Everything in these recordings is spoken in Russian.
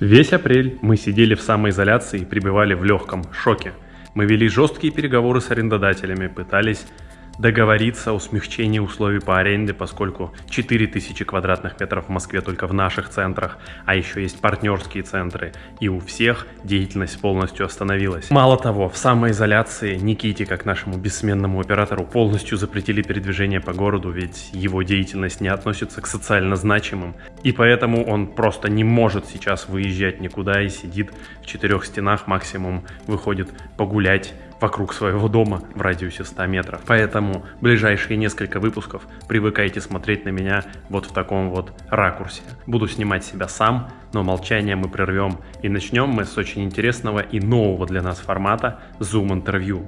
Весь апрель мы сидели в самоизоляции и пребывали в легком шоке. Мы вели жесткие переговоры с арендодателями, пытались договориться о смягчении условий по аренде, поскольку 4000 квадратных метров в Москве только в наших центрах, а еще есть партнерские центры, и у всех деятельность полностью остановилась. Мало того, в самоизоляции Никите, как нашему бессменному оператору, полностью запретили передвижение по городу, ведь его деятельность не относится к социально значимым, и поэтому он просто не может сейчас выезжать никуда и сидит в четырех стенах, максимум выходит погулять вокруг своего дома в радиусе 100 метров. Поэтому ближайшие несколько выпусков привыкайте смотреть на меня вот в таком вот ракурсе. Буду снимать себя сам, но молчание мы прервем. И начнем мы с очень интересного и нового для нас формата Zoom интервью.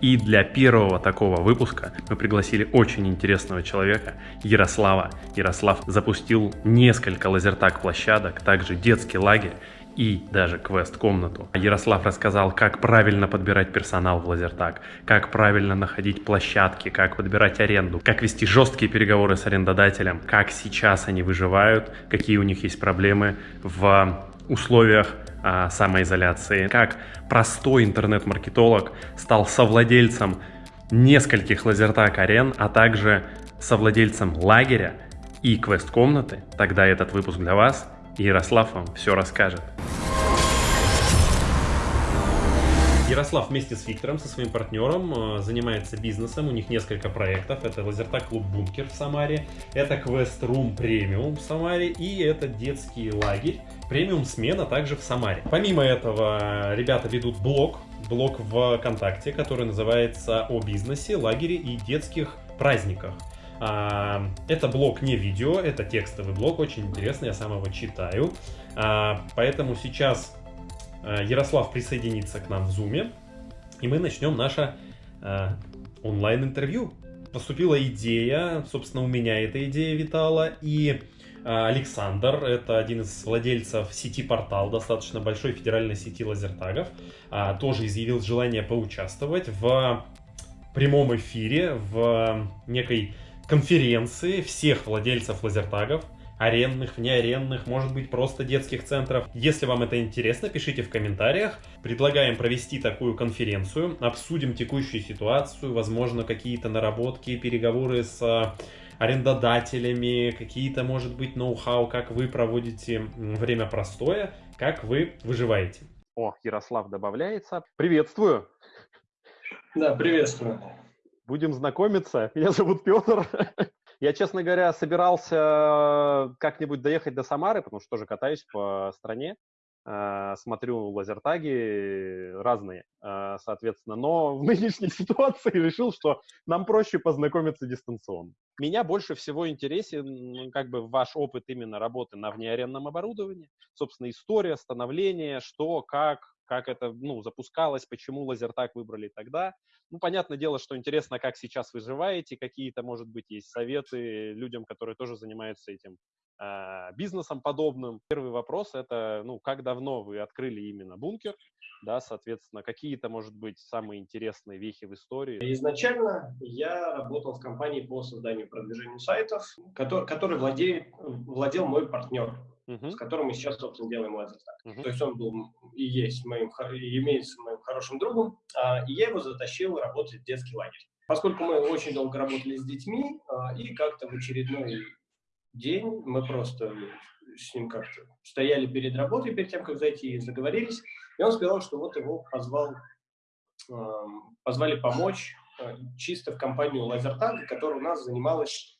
И для первого такого выпуска мы пригласили очень интересного человека, Ярослава. Ярослав запустил несколько лазертаг площадок, также детский лагерь и даже квест-комнату. Ярослав рассказал, как правильно подбирать персонал в Лазертаг, как правильно находить площадки, как подбирать аренду, как вести жесткие переговоры с арендодателем, как сейчас они выживают, какие у них есть проблемы в условиях а, самоизоляции, как простой интернет-маркетолог стал совладельцем нескольких лазертаг арен, а также совладельцем лагеря и квест-комнаты, тогда этот выпуск для вас – Ярослав вам все расскажет. Ярослав вместе с Виктором, со своим партнером, э, занимается бизнесом. У них несколько проектов. Это Лазертак Клуб Бункер в Самаре, это Квест Рум Премиум в Самаре и это детский лагерь Премиум Смена также в Самаре. Помимо этого, ребята ведут блог, блог ВКонтакте, который называется «О бизнесе, лагере и детских праздниках». А, это блог не видео, это текстовый блог, очень интересный, я сам его читаю. А, поэтому сейчас а, Ярослав присоединится к нам в Zoom, и мы начнем наше онлайн-интервью. Поступила идея, собственно, у меня эта идея витала, и Александр, это один из владельцев сети Портал, достаточно большой федеральной сети лазертагов, тоже изъявил желание поучаствовать в прямом эфире, в некой конференции всех владельцев лазертагов, арендных, неарендных, может быть просто детских центров. Если вам это интересно, пишите в комментариях. Предлагаем провести такую конференцию, обсудим текущую ситуацию, возможно какие-то наработки, переговоры с э, арендодателями, какие-то, может быть, ноу-хау, как вы проводите время простое, как вы выживаете. О, Ярослав добавляется. Приветствую! Да, приветствую. Будем знакомиться. Меня зовут Петр. Я, честно говоря, собирался как-нибудь доехать до Самары, потому что тоже катаюсь по стране, э, смотрю лазертаги разные, э, соответственно. Но в нынешней ситуации решил, что нам проще познакомиться дистанционно. Меня больше всего интересен как бы ваш опыт именно работы на внеарендном оборудовании, собственно, история, становление, что, как, как это ну, запускалось, почему лазертак выбрали тогда. Ну, понятное дело, что интересно, как сейчас выживаете, какие-то, может быть, есть советы людям, которые тоже занимаются этим э, бизнесом подобным. Первый вопрос – это, ну, как давно вы открыли именно бункер, да, соответственно, какие-то, может быть, самые интересные вехи в истории? Изначально я работал в компании по созданию и продвижению сайтов, который, который владеет, владел мой партнер uh-huh. с которым мы сейчас, собственно, делаем лазертаг. Uh-huh. То есть он был и есть моим, и имеется моим хорошим другом, а, и я его затащил работать в детский лагерь. Поскольку мы очень долго работали с детьми, а, и как-то в очередной день мы просто с ним как-то стояли перед работой, перед тем, как зайти, и заговорились, и он сказал, что вот его позвал, позвали помочь а, чисто в компанию Лазертаг, которая у нас занималась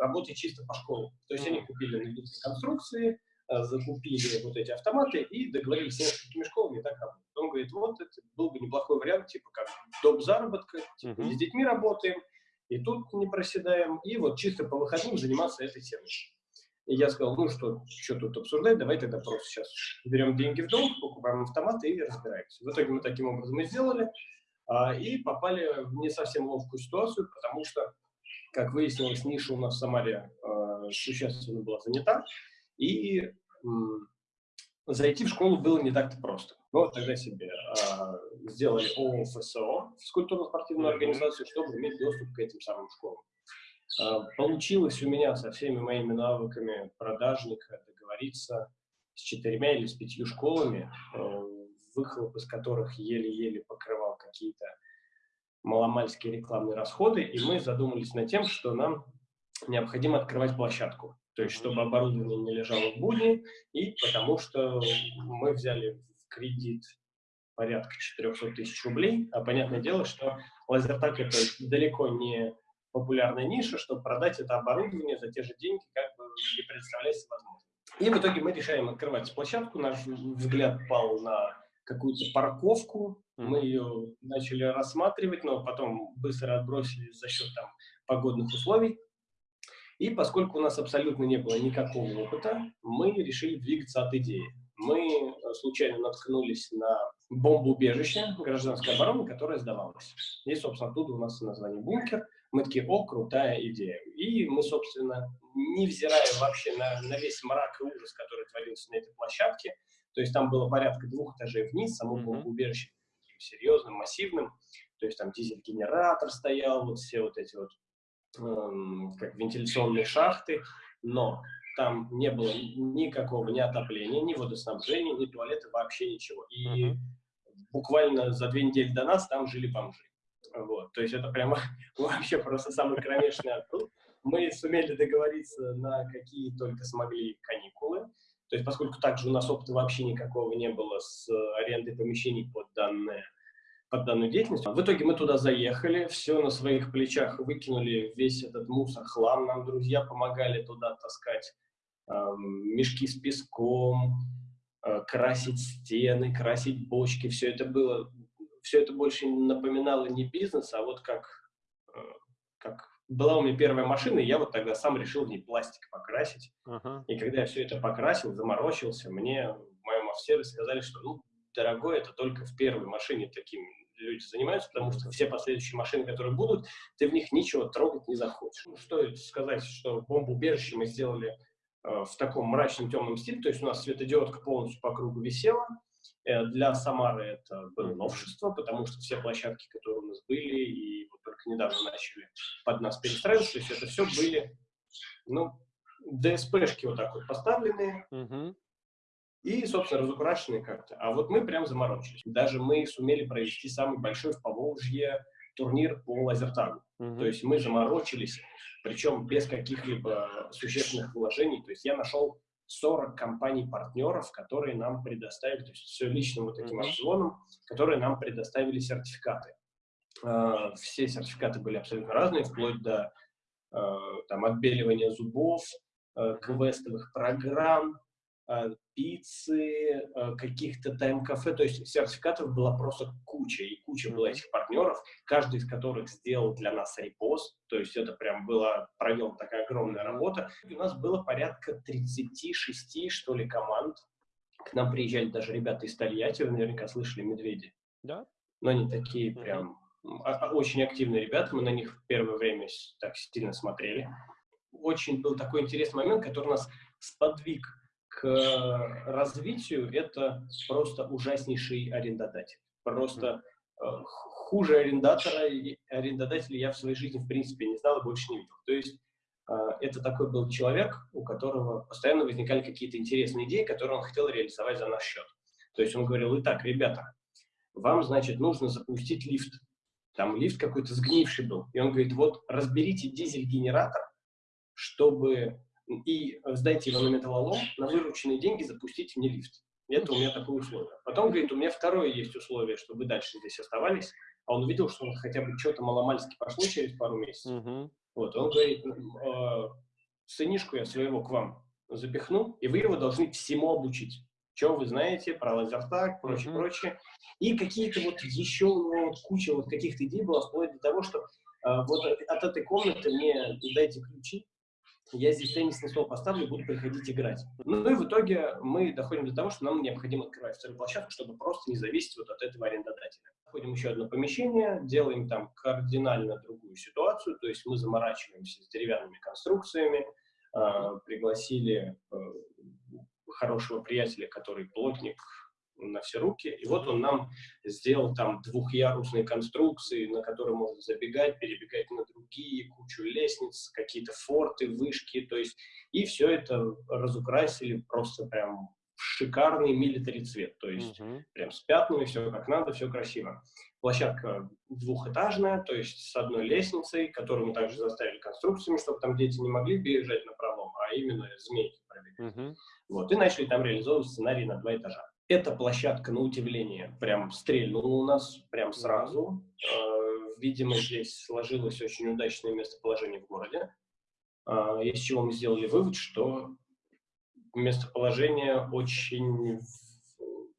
работать чисто по школам. То есть они купили конструкции, э, закупили вот эти автоматы и договорились с несколькими школами так работать. Он говорит, вот это был бы неплохой вариант, типа как доп. заработка, типа uh-huh. с детьми работаем, и тут не проседаем, и вот чисто по выходным заниматься этой темой. И я сказал, ну что, что тут обсуждать, давай тогда просто сейчас берем деньги в долг, покупаем автоматы и разбираемся. В итоге мы таким образом и сделали, а, и попали в не совсем ловкую ситуацию, потому что как выяснилось, ниша у нас в Самаре э, существенно была занята, и э, зайти в школу было не так-то просто. Мы вот тогда себе э, сделали ОФСО, физкультурно-спортивную организацию, чтобы иметь доступ к этим самым школам. А, получилось у меня со всеми моими навыками продажника договориться с четырьмя или с пятью школами, э, выхлоп из которых еле-еле покрывал какие-то маломальские рекламные расходы, и мы задумались над тем, что нам необходимо открывать площадку. То есть, чтобы оборудование не лежало в будни, и потому что мы взяли в кредит порядка 400 тысяч рублей, а понятное дело, что лазертак это далеко не популярная ниша, чтобы продать это оборудование за те же деньги, как бы не представляется возможным. И в итоге мы решаем открывать площадку, наш взгляд пал на какую-то парковку, мы ее начали рассматривать, но потом быстро отбросили за счет там погодных условий. И поскольку у нас абсолютно не было никакого опыта, мы решили двигаться от идеи. Мы э, случайно наткнулись на бомбоубежище гражданской обороны, которое сдавалось. И, собственно, оттуда у нас название «Бункер». Мы такие, о, крутая идея. И мы, собственно, невзирая вообще на, на весь мрак и ужас, который творился на этой площадке, то есть там было порядка двух этажей вниз, само mm-hmm. бомбоубежище серьезным, массивным, то есть там дизель-генератор стоял, вот все вот эти вот Эм, как вентиляционные шахты, но там не было никакого ни отопления, ни водоснабжения, ни туалета, вообще ничего. И uh -huh. буквально за две недели до нас там жили бомжи. Вот, то есть это прямо вообще просто самый кромешный оттуда. Мы сумели договориться на какие только смогли каникулы. То есть поскольку также у нас опыта вообще никакого не было с арендой помещений под данное под данную деятельность. В итоге мы туда заехали, все на своих плечах выкинули, весь этот мусор, хлам. Нам друзья помогали туда таскать э, мешки с песком, э, красить стены, красить бочки. Все это было, все это больше напоминало не бизнес, а вот как, э, как была у меня первая машина, и я вот тогда сам решил в ней пластик покрасить. -huh. И когда я все это покрасил, заморочился, мне в моем офисе сказали, что, ну, дорогой, это только в первой машине таким люди занимаются, потому что все последующие машины, которые будут, ты в них ничего трогать не захочешь. Ну, стоит сказать, что бомбоубежище мы сделали э, в таком мрачном темном стиле, то есть у нас светодиодка полностью по кругу висела. Э, для Самары это было новшество, потому что все площадки, которые у нас были, и вот только недавно начали под нас перестраиваться, то есть это все были, ну, ДСПшки вот так вот поставленные, -huh и, собственно, разукрашенные карты. А вот мы прям заморочились. Даже мы сумели провести самый большой в Поволжье турнир по лазертагу. Угу. То есть мы заморочились, причем без каких-либо существенных вложений. То есть я нашел 40 компаний-партнеров, которые нам предоставили, то есть все личным вот таким опционом, которые нам предоставили сертификаты. А, все сертификаты были абсолютно разные, вплоть до а, там, отбеливания зубов, а, квестовых программ, Э, пиццы, э, каких-то тайм-кафе, то есть сертификатов была просто куча, и куча было этих партнеров, каждый из которых сделал для нас репост, то есть это прям была проделана такая огромная работа. И у нас было порядка 36, что ли, команд. К нам приезжали даже ребята из Тольятти, вы наверняка слышали «Медведи». Да. Но они такие прям а, очень активные ребята, мы на них в первое время так сильно смотрели. Очень был такой интересный момент, который нас сподвиг к развитию это просто ужаснейший арендодатель. Просто э, хуже арендатора арендодателя я в своей жизни в принципе не знал и больше не видел. То есть э, это такой был человек, у которого постоянно возникали какие-то интересные идеи, которые он хотел реализовать за наш счет. То есть он говорил, итак, ребята, вам, значит, нужно запустить лифт. Там лифт какой-то сгнивший был. И он говорит, вот разберите дизель-генератор, чтобы и сдайте его на металлолом, на вырученные деньги запустите мне лифт. Это у меня такое условие. Потом, говорит, у меня второе есть условие, чтобы вы дальше здесь оставались. А он увидел, что хотя бы что-то маломальски пошло через пару месяцев. Uh-huh. Вот, он говорит, э, сынишку я своего к вам запихну, и вы его должны всему обучить. Что вы знаете про лазертаг, прочее, uh-huh. прочее. И какие-то вот еще у него вот куча вот каких-то идей было, вплоть до того, что э, вот от этой комнаты мне дайте ключи, я здесь теннисный стол поставлю буду приходить играть. Ну и в итоге мы доходим до того, что нам необходимо открывать вторую площадку, чтобы просто не зависеть вот от этого арендодателя. Находим еще одно помещение, делаем там кардинально другую ситуацию, то есть мы заморачиваемся с деревянными конструкциями, э, пригласили э, хорошего приятеля, который плотник на все руки, и вот он нам сделал там двухъярусные конструкции, на которые можно забегать, перебегать на друг круги, кучу лестниц, какие-то форты, вышки, то есть, и все это разукрасили просто прям в шикарный милитари цвет, то есть uh-huh. прям с пятнами, все как надо, все красиво. Площадка двухэтажная, то есть с одной лестницей, которую мы также заставили конструкциями, чтобы там дети не могли бежать на пролом, а именно змейки пробегать. Uh-huh. Вот, и начали там реализовывать сценарий на два этажа. Эта площадка, на удивление, прям стрельнула у нас прям сразу. Э, видимо, здесь сложилось очень удачное местоположение в городе, э, из чего мы сделали вывод, что местоположение очень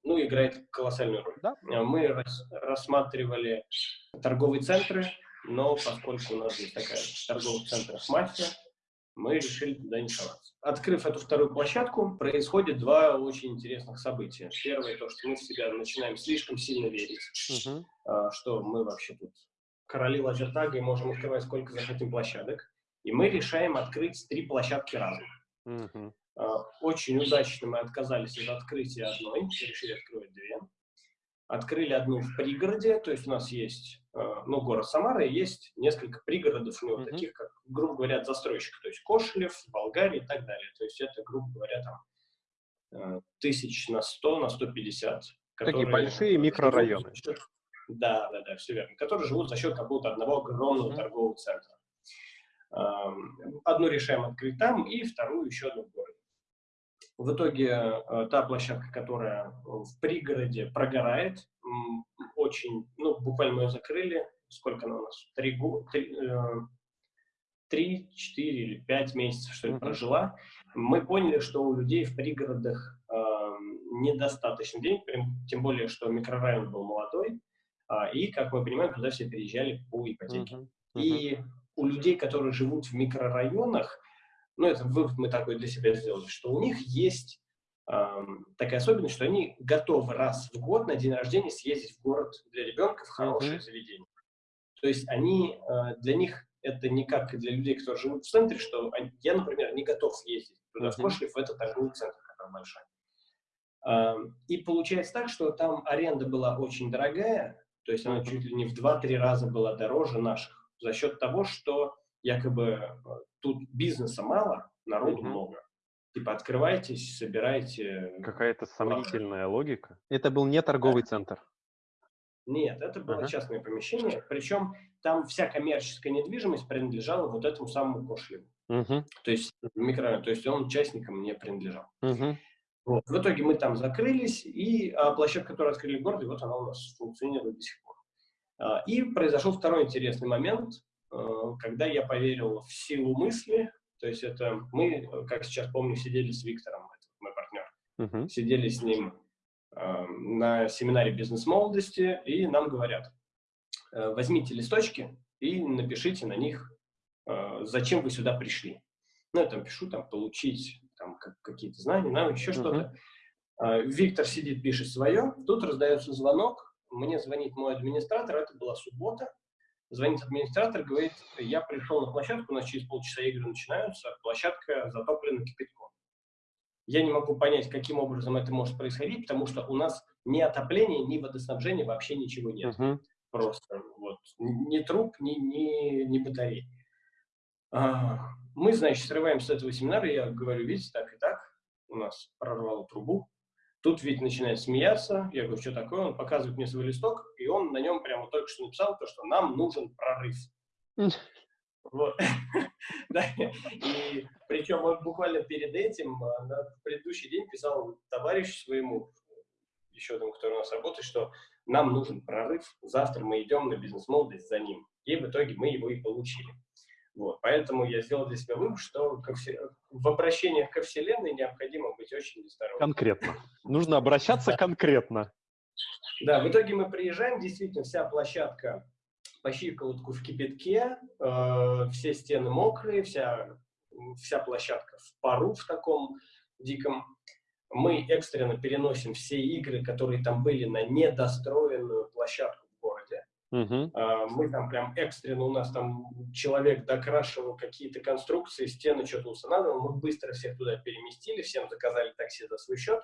ну, играет колоссальную роль. Да? Э, мы рас, рассматривали торговые центры, но поскольку у нас есть такая торговых центров мафия, мы решили туда не соваться. Открыв эту вторую площадку, происходит два очень интересных события. Первое, то, что мы в себя начинаем слишком сильно верить, -huh. что мы вообще тут короли лазертага и можем открывать сколько захотим площадок. И мы решаем открыть три площадки разом. -huh. Очень удачно мы отказались от открытия одной, решили открыть две. Открыли одну в пригороде, то есть у нас есть ну, город Самара, и есть несколько пригородов у него, mm-hmm. таких как, грубо говоря, застройщик, то есть Кошелев, Болгария и так далее. То есть это, грубо говоря, там э, тысяч на 100, на 150. Такие большие микрорайоны. Счет, да, да, да, все верно. Которые живут за счет какого-то одного огромного mm-hmm. торгового центра. Эм, одну решаем открыть там, и вторую еще одну в городе. В итоге э, та площадка, которая в пригороде прогорает, очень, ну, буквально мы ее закрыли, сколько она у нас, три года, э, три, четыре или пять месяцев, что ли, прожила, мы поняли, что у людей в пригородах э, недостаточно денег, тем более, что микрорайон был молодой, э, и, как мы понимаем, туда все переезжали по ипотеке. Uh-huh. Uh-huh. И у людей, которые живут в микрорайонах, ну, это вывод мы такой для себя сделали, что у них есть такая особенность, что они готовы раз в год на день рождения съездить в город для ребенка в хорошее mm-hmm. заведение. То есть они, э, для них это не как для людей, которые живут в центре, что они, я, например, не готов съездить туда, mm-hmm. в Кошлев, в этот торговый центр, который большой. И получается так, что там аренда была очень дорогая, то есть она чуть ли не в 2-3 раза была дороже наших, за счет того, что якобы э, тут бизнеса мало, народу mm-hmm. много. Типа открывайтесь, собирайте. Какая-то сомнительная логика. Это был не торговый центр. Нет, это было ага. частное помещение, причем там вся коммерческая недвижимость принадлежала вот этому самому Кошлеву. Угу. То есть микрорайон, то есть он участникам не принадлежал. Угу. Вот. В итоге мы там закрылись, и а, площадка, которую открыли в городе, вот она у нас функционирует до сих пор. А, и произошел второй интересный момент, а, когда я поверил в силу мысли, то есть это мы, как сейчас помню, сидели с Виктором, мой партнер, uh-huh. сидели с ним э, на семинаре бизнес-молодости, и нам говорят, э, возьмите листочки и напишите на них, э, зачем вы сюда пришли. Ну, я там пишу, там, получить там, как, какие-то знания, нам еще uh-huh. что-то. Э, Виктор сидит, пишет свое, тут раздается звонок, мне звонит мой администратор, это была суббота, Звонит администратор, говорит, я пришел на площадку, у нас через полчаса игры начинаются, площадка затоплена кипятком. Я не могу понять, каким образом это может происходить, потому что у нас ни отопления, ни водоснабжения вообще ничего нет. Uh-huh. Просто вот ни труб, ни, ни, ни батарей. А, мы, значит, срываемся с этого семинара, я говорю, видите, так и так, у нас прорвало трубу, Тут ведь начинает смеяться, я говорю, что такое, он показывает мне свой листок, и он на нем прямо только что написал то, что нам нужен прорыв. Вот. да. И причем он буквально перед этим, а, на предыдущий день писал товарищу своему, еще одному, который у нас работает, что нам нужен прорыв, завтра мы идем на бизнес-молодость за ним. И в итоге мы его и получили. Вот. Поэтому я сделал для себя вывод, что все... в обращениях ко Вселенной необходимо быть очень осторожным. Конкретно. Нужно обращаться конкретно. Да, в итоге мы приезжаем, действительно, вся площадка по щиколотку в кипятке, э, все стены мокрые, вся, вся площадка в пару в таком диком. Мы экстренно переносим все игры, которые там были, на недостроенную площадку Uh-huh. Мы там прям экстренно, у нас там человек докрашивал какие-то конструкции, стены что-то устанавливал, мы быстро всех туда переместили, всем заказали такси за свой счет.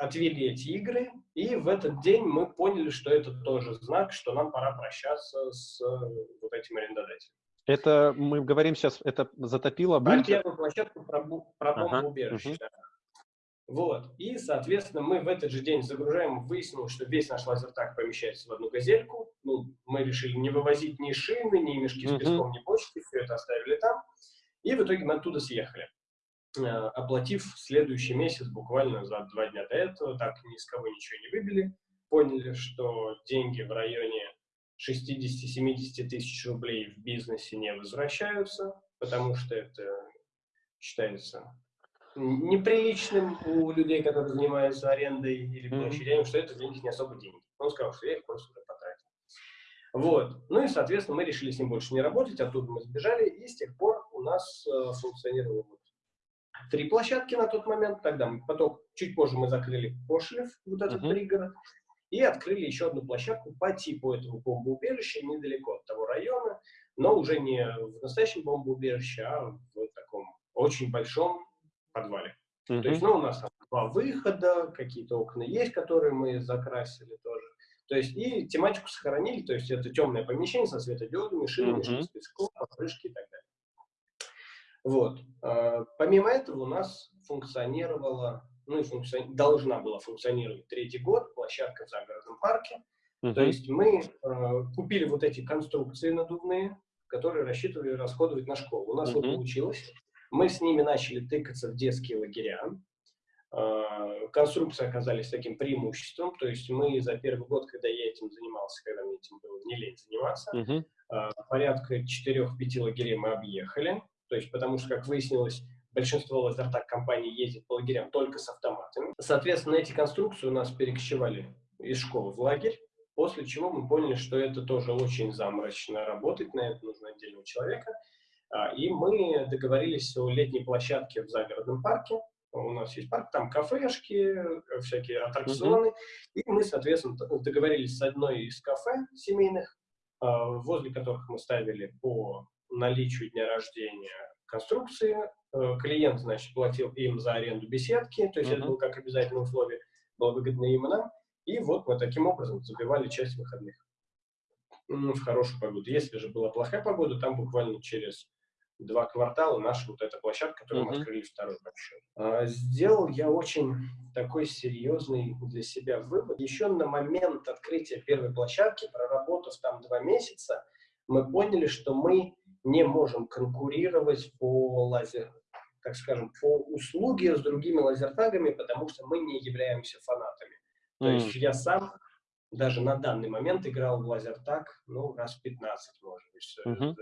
отвели эти игры, и в этот день мы поняли, что это тоже знак, что нам пора прощаться с вот этим арендодателем. Это мы говорим сейчас, это затопило бункер? первую площадку про, про бомбоубежище. Ага, угу. Вот. И, соответственно, мы в этот же день загружаем, выяснилось, что весь наш лазертак помещается в одну газельку. Ну, мы решили не вывозить ни шины, ни мешки с песком, ни бочки, все это оставили там. И в итоге мы оттуда съехали, э, оплатив следующий месяц буквально за два дня до этого, так ни с кого ничего не выбили, поняли, что деньги в районе 60-70 тысяч рублей в бизнесе не возвращаются, потому что это считается неприличным у людей, которые занимаются арендой или площадями, mm -hmm. что это для них не особо деньги. Он сказал, что я их просто уже потратил. Вот. Ну и, соответственно, мы решили с ним больше не работать, оттуда мы сбежали, и с тех пор у нас э, функционировало вот три площадки на тот момент. Тогда мы, потом, чуть позже мы закрыли Пошлев, вот этот mm -hmm. пригород, и открыли еще одну площадку по типу этого бомбоубежища, недалеко от того района, но уже не в настоящем бомбоубежище, а в таком очень большом подвале. Mm-hmm. То есть, ну, у нас там два выхода, какие-то окна есть, которые мы закрасили тоже. То есть, и тематику сохранили, то есть, это темное помещение со светодиодами, шинами, mm-hmm. песком, покрышки и так далее. Вот. А, помимо этого у нас функционировала, ну и функцион... должна была функционировать третий год площадка в загородном парке. Mm-hmm. То есть мы э, купили вот эти конструкции надувные, которые рассчитывали расходовать на школу. У нас mm-hmm. не получилось. Мы с ними начали тыкаться в детские лагеря. А, конструкции оказались таким преимуществом, то есть мы за первый год, когда я этим занимался, когда мне этим было не лень заниматься, -huh. порядка 4-5 лагерей мы объехали, то есть потому что, как выяснилось, большинство лазертак компаний ездит по лагерям только с автоматами. Соответственно, эти конструкции у нас перекочевали из школы в лагерь, после чего мы поняли, что это тоже очень заморочно работать, на это нужно отдельного человека, и мы договорились о летней площадке в загородном парке. У нас есть парк, там кафешки, всякие аттракционы. Mm -hmm. И мы, соответственно, договорились с одной из кафе семейных, а, возле которых мы ставили по наличию дня рождения конструкции. Э, клиент, значит, платил им за аренду беседки, то есть mm -hmm. это было как обязательное условие, было выгодно им и нам. И вот мы таким образом забивали часть выходных в хорошую погоду. Если же была плохая погода, там буквально через два квартала наша вот эта площадка, которую -huh. мы открыли второй большой. А, сделал я очень такой серьезный для себя вывод. Еще на момент открытия первой площадки, проработав там два месяца, мы поняли, что мы не можем конкурировать по лазер, так скажем, по услуге с другими лазертагами, потому что мы не являемся фанатами. То mm. есть я сам даже на данный момент играл в лазертаг, ну, раз 15, может быть, mm -hmm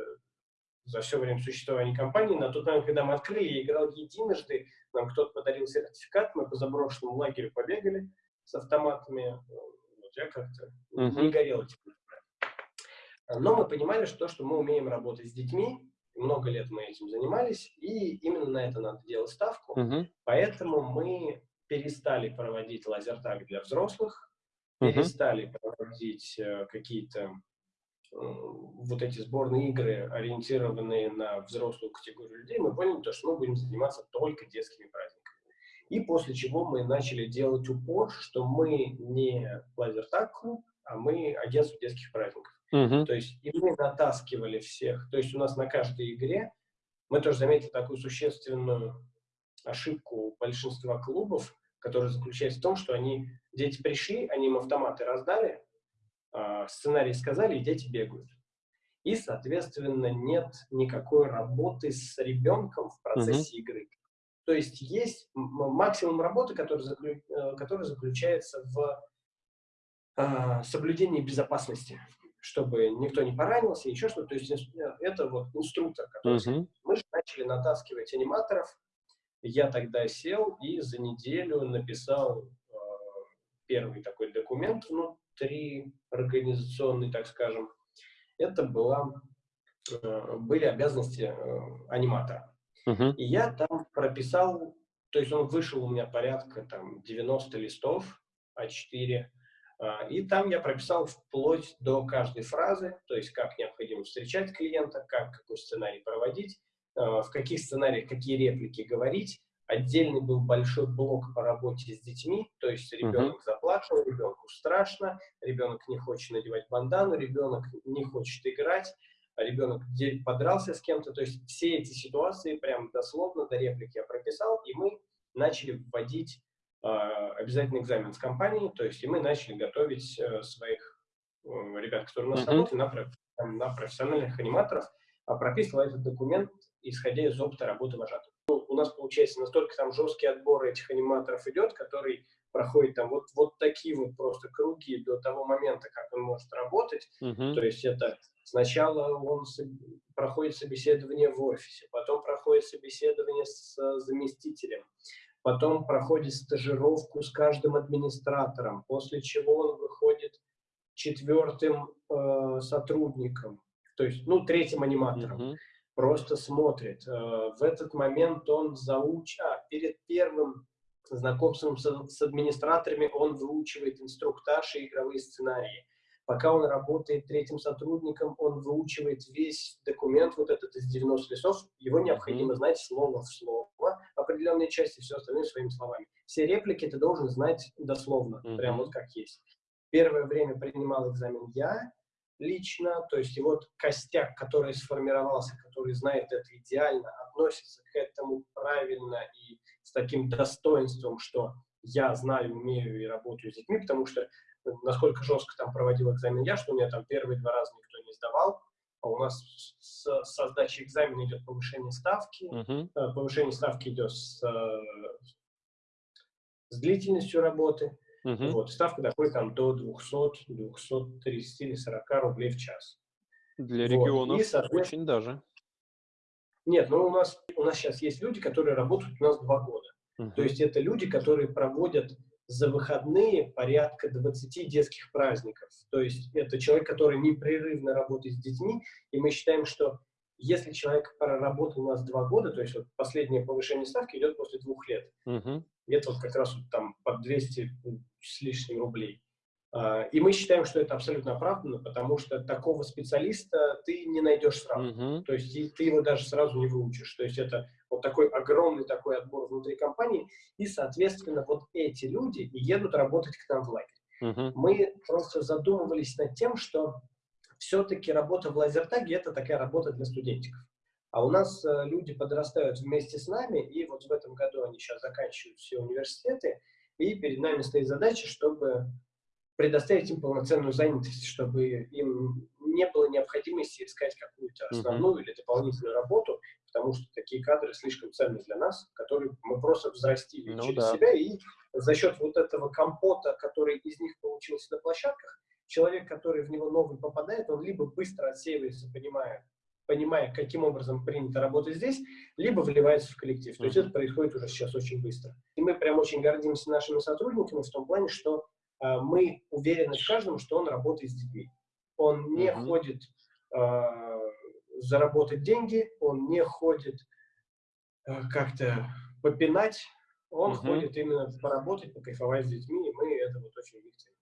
за все время существования компании. На тот момент, когда мы открыли, я играл единожды, нам кто-то подарил сертификат, мы по заброшенному лагерю побегали с автоматами. Вот я как-то uh -huh. не горел этим. Но мы понимали, что, что мы умеем работать с детьми, много лет мы этим занимались, и именно на это надо делать ставку. Uh -huh. Поэтому мы перестали проводить лазертаг для взрослых, uh -huh. перестали проводить э, какие-то Э, вот эти сборные игры, ориентированные на взрослую категорию людей, мы поняли, то, что мы будем заниматься только детскими праздниками. И после чего мы начали делать упор, что мы не лазертаг клуб, а мы агентство детских праздников. Uh -huh. То есть и мы натаскивали всех. То есть у нас на каждой игре, мы тоже заметили такую существенную ошибку большинства клубов, которая заключается в том, что они, дети пришли, они им автоматы раздали, сценарий сказали, и дети бегают. И, соответственно, нет никакой работы с ребенком в процессе -huh. игры. То есть есть максимум работы, который, заключ... Э, который заключается в э, соблюдении безопасности, чтобы никто не поранился, еще что-то. То есть э, это вот инструктор, который... -huh. Мы же начали натаскивать аниматоров. Я тогда сел и за неделю написал э, первый такой документ ну, три организационные, так скажем, это была, э, были обязанности э, аниматора. Uh -huh. И я там прописал, то есть он вышел у меня порядка там 90 листов А4, э, и там я прописал вплоть до каждой фразы, то есть как необходимо встречать клиента, как какой сценарий проводить, в каких сценариях какие реплики говорить, Отдельный был большой блок по работе с детьми, то есть ребенок uh-huh. заплакал, ребенку страшно, ребенок не хочет надевать бандану, ребенок не хочет играть, а ребенок подрался с кем-то. То есть все эти ситуации прям дословно до реплики я прописал, и мы начали вводить э, обязательный экзамен с компанией, то есть и мы начали готовить э, своих э, ребят, которые у нас uh-huh. работают, на, на профессиональных аниматоров, а прописывал этот документ, исходя из опыта работы вожатых нас, получается, настолько там жесткий отбор этих аниматоров идет, который проходит там вот, вот такие вот просто круги до того момента, как он может работать. Uh-huh. То есть это сначала он проходит собеседование в офисе, потом проходит собеседование с заместителем, потом проходит стажировку с каждым администратором, после чего он выходит четвертым э, сотрудником, то есть, ну, третьим аниматором. Uh-huh просто смотрит. Э, в этот момент он зауч... а, перед первым знакомством с, с администраторами он выучивает инструктаж и игровые сценарии. Пока он работает третьим сотрудником, он выучивает весь документ, вот этот из 90 листов, его необходимо знать слово в слово, определенные части, все остальное своими словами. Все реплики ты должен знать дословно, mm-hmm. прям вот как есть. Первое время принимал экзамен я, лично, то есть и вот костяк, который сформировался, который знает это идеально, относится к этому правильно и с таким достоинством, что я знаю, умею и работаю с детьми, потому что ну, насколько жестко там проводил экзамен я, что у меня там первые два раза никто не сдавал, а у нас с, со сдачей экзамена идет повышение ставки, uh-huh. повышение ставки идет с, э, с длительностью работы, Угу. Вот, ставка доходит там до 200, 230 или 40 рублей в час. Для вот. регионов И, очень даже. Нет, ну у нас, у нас сейчас есть люди, которые работают у нас два года. Угу. То есть это люди, которые проводят за выходные порядка 20 детских праздников. То есть это человек, который непрерывно работает с детьми, и мы считаем, что если человек проработал у нас два года, то есть вот последнее повышение ставки идет после двух лет, угу. где-то вот как раз вот там под 200 с лишним рублей. А, и мы считаем, что это абсолютно оправданно, потому что такого специалиста ты не найдешь сразу. Uh-huh. То есть ты его даже сразу не выучишь. То есть это вот такой огромный такой отбор внутри компании. И, соответственно, вот эти люди и едут работать к нам в лагерь. Uh-huh. Мы просто задумывались над тем, что все-таки работа в лазертаге – это такая работа для студентиков. А у нас э, люди подрастают вместе с нами, и вот в этом году они сейчас заканчивают все университеты, и перед нами стоит задача, чтобы предоставить им полноценную занятость, чтобы им не было необходимости искать какую-то основную uh-huh. или дополнительную работу, потому что такие кадры слишком ценны для нас, которые мы просто взрастили ну, через да. себя, и за счет вот этого компота, который из них получился на площадках, человек, который в него новый попадает, он либо быстро отсеивается, понимая, понимая, каким образом принято работать здесь, либо вливается в коллектив. То есть это происходит уже сейчас очень быстро. И мы прям очень гордимся нашими сотрудниками в том плане, что э, мы уверены в каждом, что он работает с детьми. Он не uh-huh. ходит э, заработать деньги, он не ходит э, как-то попинать, он uh-huh. ходит именно поработать, покайфовать с детьми, и мы это вот очень видим.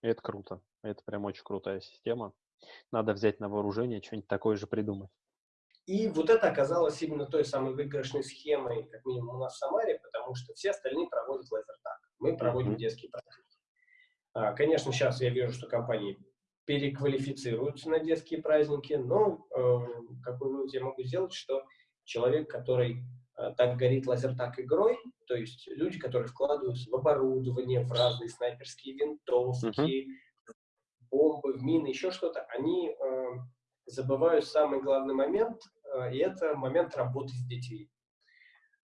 Это круто. Это прям очень крутая система. Надо взять на вооружение, что-нибудь такое же придумать. И вот это оказалось именно той самой выигрышной схемой, как минимум у нас в Самаре, потому что все остальные проводят лазертаг. Мы проводим mm-hmm. детские практики. А, конечно, сейчас я вижу, что компании переквалифицируются на детские праздники, но э, какой вывод я могу сделать, что человек, который э, так горит лазертаг игрой, то есть люди, которые вкладываются в оборудование, в разные снайперские винтовки, uh-huh. Бомбы, мины, еще что-то, они э, забывают самый главный момент, э, и это момент работы с детьми.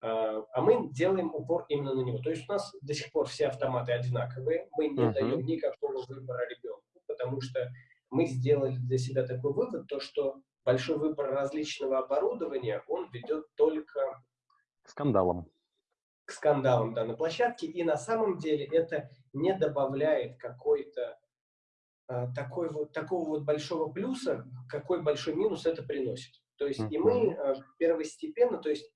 Э, а мы делаем упор именно на него. То есть у нас до сих пор все автоматы одинаковые, мы не uh-huh. даем никакого выбора ребенку, потому что мы сделали для себя такой вывод, то что большой выбор различного оборудования, он ведет только к скандалам к скандалам да, на площадке, и на самом деле это не добавляет какой-то такой вот, такого вот большого плюса, какой большой минус это приносит. То есть и мы э, первостепенно, то есть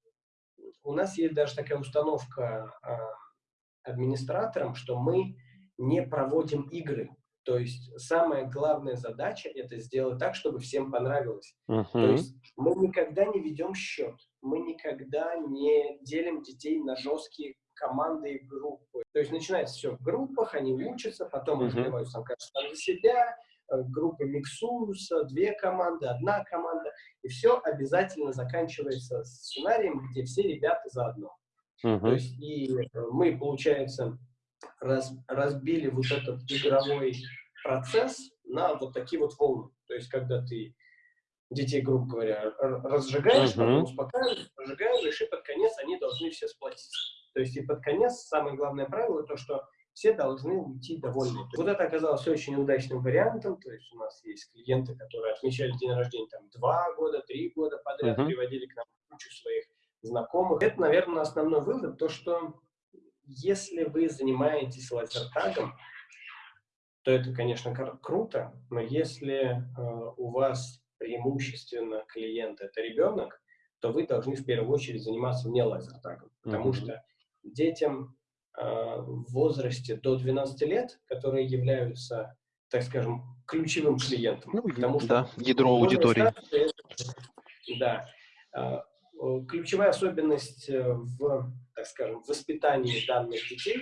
у нас есть даже такая установка э, администраторам, что мы не проводим игры. То есть самая главная задача – это сделать так, чтобы всем понравилось. Мгм. То есть мы никогда не ведем счет, мы никогда не делим детей на жесткие команды и группы. То есть начинается все в группах, они учатся, потом развиваются там каждый за себя, э, группы миксуются, две команды, одна команда, и все обязательно заканчивается сценарием, где все ребята заодно. То Мгм. есть и э, мы, получается, раз- разбили вот этот игровой процесс на вот такие вот волны. То есть когда ты детей, грубо говоря, разжигаешь, Мгм. потом успокаиваешь, разжигаешь, и под конец они должны все сплотиться. То есть и под конец самое главное правило то, что все должны уйти довольны. Вот это оказалось очень удачным вариантом. То есть у нас есть клиенты, которые отмечали день рождения там два года, три года подряд, Мгм. приводили к нам кучу своих знакомых. Это, наверное, основной вывод, то, что если вы занимаетесь лазертагом, то это, конечно, кр- круто, но если э, у вас преимущественно клиент это ребенок, то вы должны в первую очередь заниматься не лазертагом, потому Мгм. что детям э, в возрасте до 12 лет, которые являются, так скажем, ключевым клиентом, Ну, потому что да, ядро аудитории. Да. А, Ключевая особенность э, в, так скажем, воспитании данных детей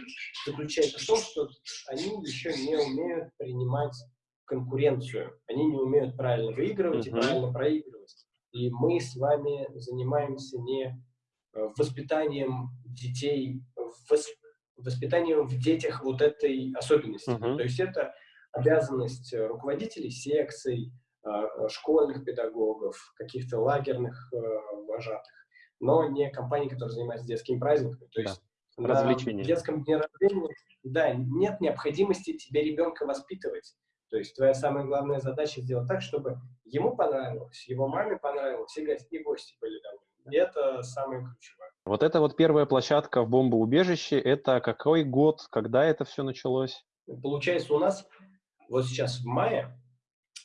заключается в том, что они еще не умеют принимать конкуренцию. Они не умеют правильно выигрывать и Мгм. правильно проигрывать. И мы с вами занимаемся не воспитанием детей, вос- воспитанием в детях вот этой особенности. Мгм. То есть это обязанность э, руководителей секций, э, школьных педагогов, каких-то лагерных э, вожатых, но не компаний, которые занимаются детскими праздниками. То Да. есть на Развлечения. детском дне рождения, да, нет необходимости тебе ребенка воспитывать. То есть твоя самая главная задача сделать так, чтобы ему понравилось, его маме понравилось, и гости были довольны. И это самое ключевое. Вот это вот первая площадка в бомбоубежище. Это какой год, когда это все началось? Получается, у нас вот сейчас в мае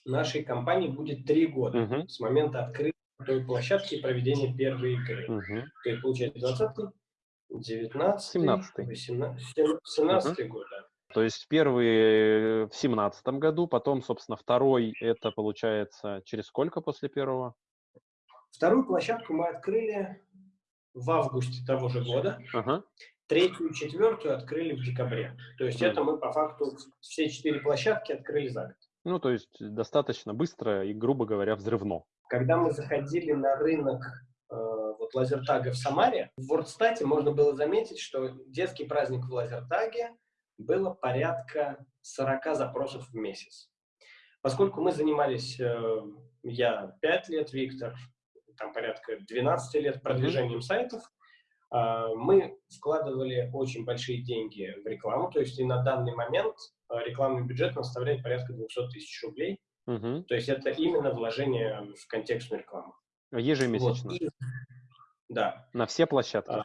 нашей компании будет три года Мгм. с момента открытия той площадки и проведения первой игры. Мгм. То есть, получается, 20 19 17-й. 17 год, да. То есть первый в семнадцатом году, потом, собственно, второй это получается через сколько после первого? Вторую площадку мы открыли в августе того же года. Ага. Третью и четвертую открыли в декабре. То есть Мгм. это мы по факту все четыре площадки открыли за год. Ну, то есть достаточно быстро и, грубо говоря, взрывно. Когда мы заходили на рынок э, вот лазертага в Самаре, в Вордстате можно было заметить, что детский праздник в лазертаге было порядка 40 запросов в месяц. Поскольку мы занимались, э, я 5 лет, Виктор, там порядка 12 лет продвижением сайтов, а, мы вкладывали очень большие деньги в рекламу, то есть и на данный момент э, рекламный бюджет составляет порядка 200 тысяч рублей, Мгм. то есть это именно вложение в контекстную рекламу. Ежемесячно. Вот, и- Да. На все площадки. А,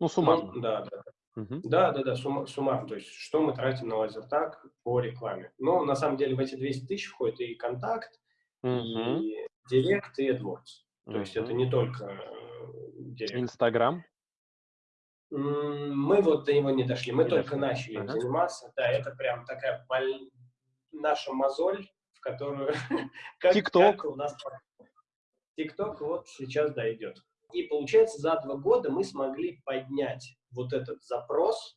Ну, суммарно. Ну, да, да. Мгм. Да, да, да, сумма- суммарно. То есть, что мы тратим на лазертаг по рекламе. Но на самом деле в эти 200 тысяч входит и контакт, Мгм. и директ, и AdWords. То есть это не только э, директ. Инстаграм. Мы вот до него не дошли. Мы Не только дошли. начали Ага. заниматься. Да, это прям такая боль- наша мозоль, в которую... ТикТок. у нас ТикТок вот сейчас да идет. И получается, за два года мы смогли поднять вот этот запрос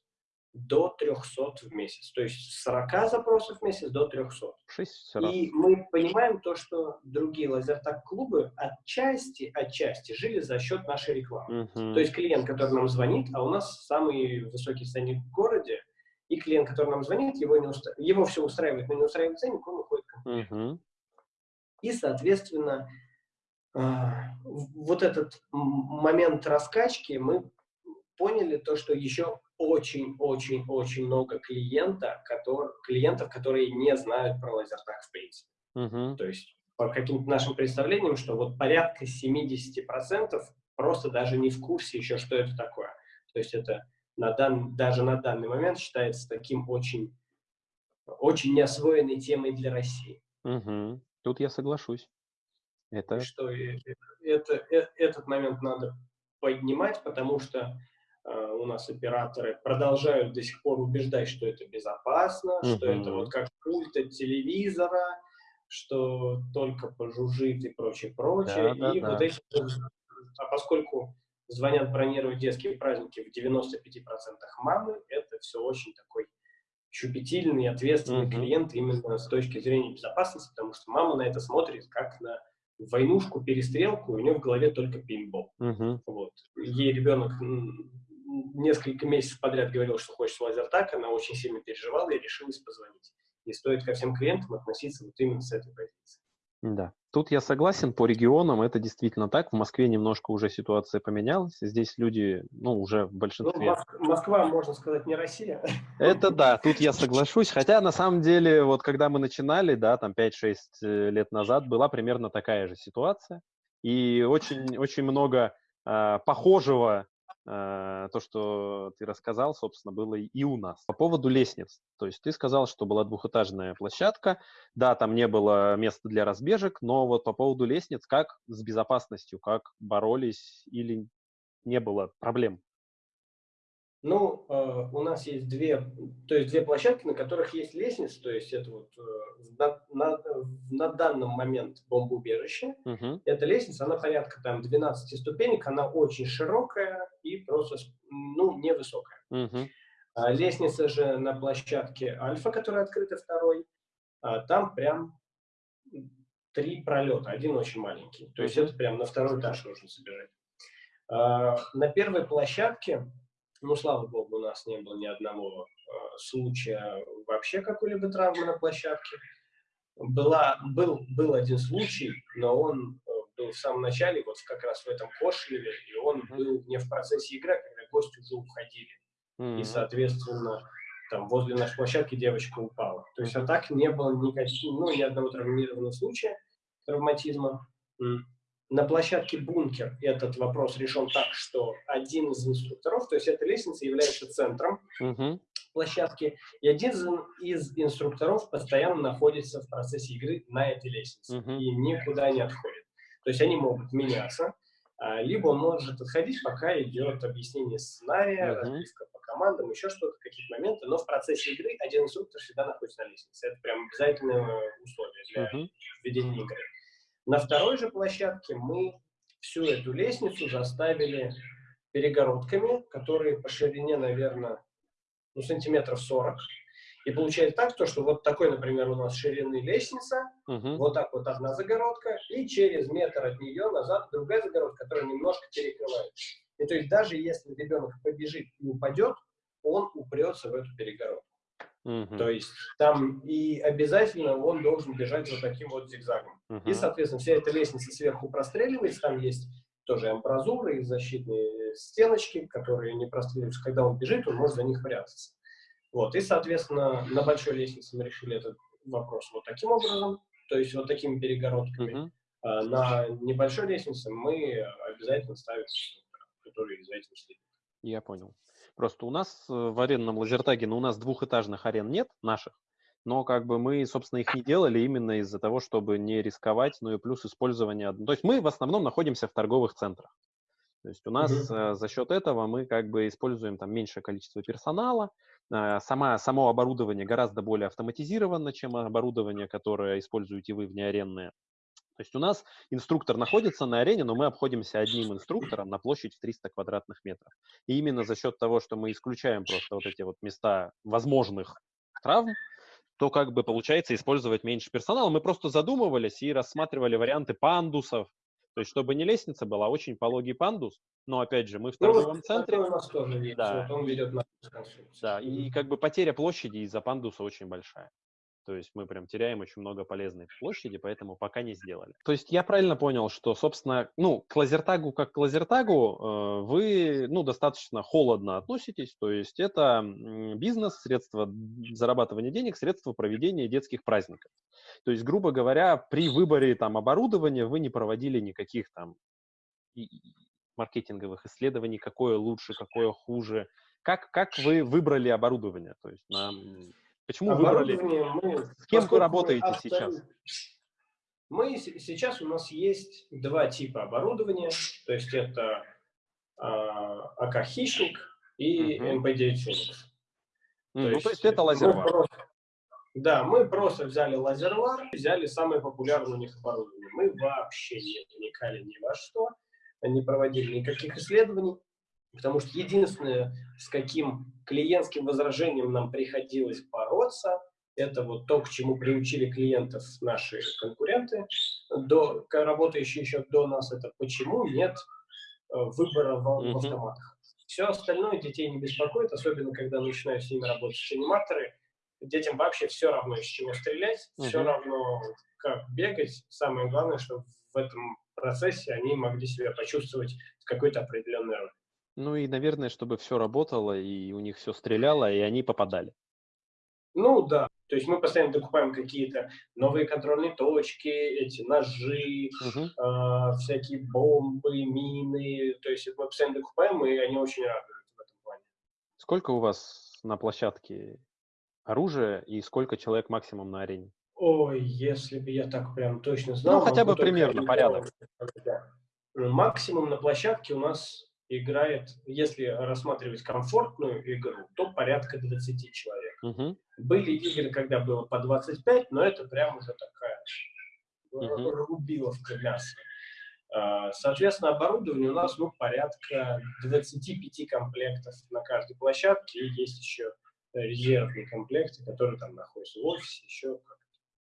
до 300 в месяц. То есть с 40 запросов в месяц до 300. Шесть раз. И мы понимаем то, что другие лазертаг-клубы отчасти, отчасти жили за счет нашей рекламы. Мгм. То есть клиент, который нам звонит, а у нас самый высокий ценник в городе, и клиент, который нам звонит, его, не уста- его все устраивает, но не устраивает ценник, он уходит. к нам. Мгм. И, соответственно, а, вот этот момент раскачки мы поняли то, что еще очень-очень-очень много клиента, котор- клиентов, которые не знают про лазертаг в принципе. Мгм. То есть по каким-то нашим представлениям, что вот порядка 70% просто даже не в курсе еще, что это такое. То есть это на дан, даже на данный момент считается таким очень, очень неосвоенной темой для России. Мгм. Тут я соглашусь. Это И что это, э, этот момент надо поднимать, потому что у нас операторы продолжают до сих пор убеждать, что это безопасно, что это вот как пульт от телевизора, что только пожужжит и прочее, прочее. Да, и да, вот да. эти, а поскольку звонят бронировать детские праздники в 95% мамы, это все очень такой щепетильный, ответственный mm-hmm. клиент именно с точки зрения безопасности, потому что мама на это смотрит как на войнушку, перестрелку, у нее в голове только пинбол. Mm-hmm. Вот. Ей ребенок несколько месяцев подряд говорил, что хочет лазертак, она очень сильно переживала и решилась позвонить. И стоит ко всем клиентам относиться вот именно с этой позиции. Да, тут я согласен, по регионам это действительно так. В Москве немножко уже ситуация поменялась. Здесь люди, ну, уже в большинстве... Ну, Москва, можно сказать, не Россия. Это да, тут я соглашусь. Хотя, на самом деле, вот когда мы начинали, да, там 5-6 э, лет назад, была примерно такая же ситуация. И очень, очень много э, похожего то, что ты рассказал, собственно, было и у нас. По поводу лестниц. То есть ты сказал, что была двухэтажная площадка. Да, там не было места для разбежек, но вот по поводу лестниц, как с безопасностью, как боролись или не было проблем? Ну, э, у нас есть две, то есть две площадки, на которых есть лестница, то есть это вот э, на, на, на данный момент бомбоубежище. Uh-huh. Эта лестница, она порядка там 12 ступенек, она очень широкая и просто, ну, невысокая. Uh-huh. А лестница же на площадке Альфа, которая открыта второй, а там прям три пролета, один очень маленький. То есть uh-huh. это прям на второй этаж нужно собирать. А, на первой площадке ну, слава богу, у нас не было ни одного э, случая вообще какой-либо травмы на площадке. Была, был, был один случай, но он э, был в самом начале, вот как раз в этом Кошелеве, и он был не в процессе игры, а когда гости уже уходили. Mm-hmm. И, соответственно, там возле нашей площадки девочка упала. То есть, а так не было никаких, ну, ни одного травмированного случая травматизма. На площадке «Бункер» этот вопрос решен так, что один из инструкторов, то есть эта лестница является центром uh-huh. площадки, и один из инструкторов постоянно находится в процессе игры на этой лестнице uh-huh. и никуда не отходит. То есть они могут меняться, а, либо он может отходить, пока идет объяснение сценария, uh-huh. разбивка по командам, еще что-то, какие-то моменты, но в процессе игры один инструктор всегда находится на лестнице. Это прям обязательное условие для uh-huh. введения игры. На второй же площадке мы всю эту лестницу заставили перегородками, которые по ширине, наверное, ну, сантиметров 40. И получается так, то, что вот такой, например, у нас ширины лестница, uh-huh. вот так вот одна загородка, и через метр от нее назад другая загородка, которая немножко перекрывает. И то есть даже если ребенок побежит и упадет, он упрется в эту перегородку. Uh-huh. То есть там и обязательно он должен бежать вот таким вот зигзагом. Uh-huh. И, соответственно, вся эта лестница сверху простреливается, там есть тоже амбразуры и защитные стеночки, которые не простреливаются. Когда он бежит, он может за них прятаться. Вот. И, соответственно, на большой лестнице мы решили этот вопрос вот таким образом, то есть вот такими перегородками. Uh-huh. А на небольшой лестнице мы обязательно ставим который за этим следит. Я понял. Просто у нас э, в аренном лазертаге, ну, у нас двухэтажных арен нет наших, но как бы мы, собственно, их не делали именно из-за того, чтобы не рисковать, ну и плюс использование. То есть мы в основном находимся в торговых центрах. То есть у нас mm-hmm. за счет этого мы как бы используем там меньшее количество персонала, э, сама, само оборудование гораздо более автоматизировано, чем оборудование, которое используете вы внеаренное. То есть у нас инструктор находится на арене, но мы обходимся одним инструктором на площадь в 300 квадратных метров. И именно за счет того, что мы исключаем просто вот эти вот места возможных травм, то как бы получается использовать меньше персонала. Мы просто задумывались и рассматривали варианты пандусов, то есть чтобы не лестница была, а очень пологий пандус, но опять же мы в ну, торговом ну, центре. У нас тоже есть. Да. Вот он ведет на да, и как бы потеря площади из-за пандуса очень большая. То есть мы прям теряем очень много полезной площади, поэтому пока не сделали. То есть я правильно понял, что, собственно, ну, к лазертагу как к лазертагу э, вы, ну, достаточно холодно относитесь, то есть это бизнес, средства зарабатывания денег, средства проведения детских праздников. То есть, грубо говоря, при выборе там оборудования вы не проводили никаких там маркетинговых исследований, какое лучше, какое хуже. Как, как вы выбрали оборудование? То есть нам Почему выбрали? Мы, С кем вы работаете авто... сейчас? Мы сейчас у нас есть два типа оборудования, то есть это а, АК Хищник и. МП9 Феникс. Mm, то ну, есть, то есть это Laserwar. Просто... Да, мы просто взяли Laserwar, взяли самое популярное у них оборудование. Мы вообще не вникали ни во что, не проводили никаких исследований, потому что единственное, с каким клиентским возражением нам приходилось бороться, это вот то, к чему приучили клиентов наши конкуренты, до, работающие еще до нас, это почему нет э, выбора в, в автоматах. Все остальное детей не беспокоит, особенно когда начинают с ними работать аниматоры. Детям вообще все равно, из чего стрелять, -huh. все равно, как бегать. Самое главное, чтобы в этом процессе они могли себя почувствовать в какой-то определенной роли. Ну и, наверное, чтобы все работало, и у них все стреляло, и они попадали. Ну да, то есть мы постоянно докупаем какие-то новые контрольные точки, эти ножи, угу. э, всякие бомбы, мины. То есть мы постоянно докупаем, и они очень радуют в этом плане. Сколько у вас на площадке оружия и сколько человек максимум на арене? Ой, если бы я так прям точно знал. Ну, хотя бы примерно, порядок. Максимум на площадке у нас играет, если рассматривать комфортную игру, то порядка 20 человек. Угу. Были игры, когда было по 25, но это прям уже такая угу. рубиловка мяса. А, соответственно, оборудование у нас ну, порядка 25 комплектов на каждой площадке, и есть еще резервные комплекты, которые там находятся в офисе, еще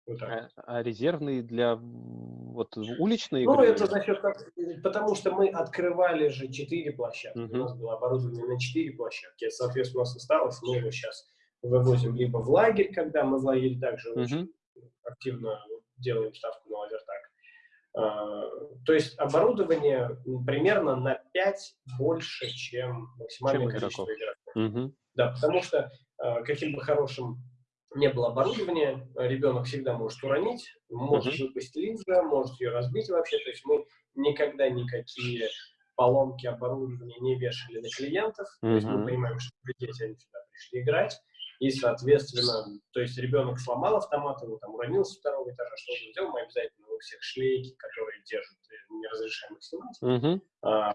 как вот а, а резервные для вот уличной Ну, это за счет, потому что мы открывали же четыре площадки. -huh. У нас было оборудование на четыре площадки. Соответственно, у нас осталось, мы его сейчас вывозим либо в лагерь, когда мы в лагере также -huh. очень активно делаем ставку на лазертак. А, то есть оборудование примерно на 5 больше, чем максимальное чем количество игроков. Uh -huh. Да, потому что а, каким бы хорошим не было оборудования, ребенок всегда может уронить, может uh-huh. выпасть линза, может ее разбить вообще. То есть мы никогда никакие поломки оборудования не вешали на клиентов. Uh-huh. То есть мы понимаем, что дети они сюда пришли играть. И, соответственно, то есть ребенок сломал автомат, его там уронил с второго этажа, что он сделал, мы обязательно у всех шлейки, которые держат, э, не разрешаем их снимать. Uh-huh. А,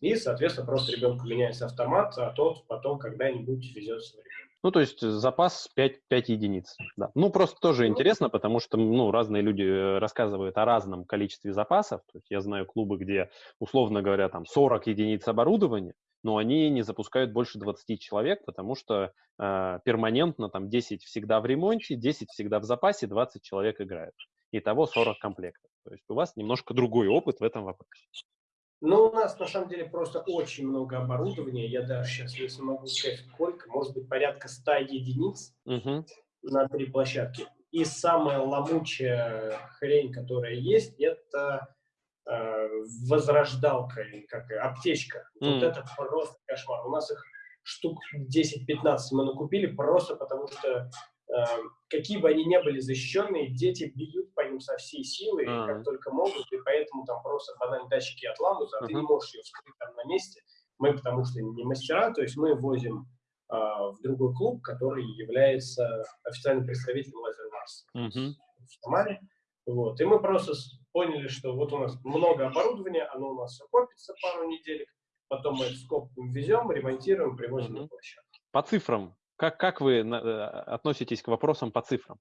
и, соответственно, просто ребенку меняется автомат, а тот потом когда-нибудь везется в ребенка. Ну, то есть запас 5, 5 единиц. Да. Ну, просто тоже интересно, потому что ну, разные люди э, рассказывают о разном количестве запасов. То есть я знаю клубы, где, условно говоря, там 40 единиц оборудования, но они не запускают больше 20 человек, потому что э, перманентно там 10 всегда в ремонте, 10 всегда в запасе, 20 человек играют. Итого 40 комплектов. То есть у вас немножко другой опыт в этом вопросе. Но у нас на самом деле просто очень много оборудования. Я даже сейчас не смогу сказать сколько, может быть порядка 100 единиц угу. на три площадки. И самая ломучая хрень, которая есть, это э, возрождалка, как аптечка. Mm. Вот это просто кошмар. У нас их штук 10-15 мы накупили просто потому, что какие бы они ни были защищенные, дети бьют по ним со всей силы, uh -huh. как только могут, и поэтому там просто банально датчики отламываются, а ты не можешь ее вскрыть там на месте. Мы, потому что не мастера, то есть мы возим э, в другой клуб, который является официальным представителем Laser Mars в Самаре. Вот. И мы просто поняли, что вот у нас много оборудования, оно у нас все копится пару недель, потом мы это скопом везем, ремонтируем, привозим на площадку. По цифрам, как, как вы э, относитесь к вопросам по цифрам?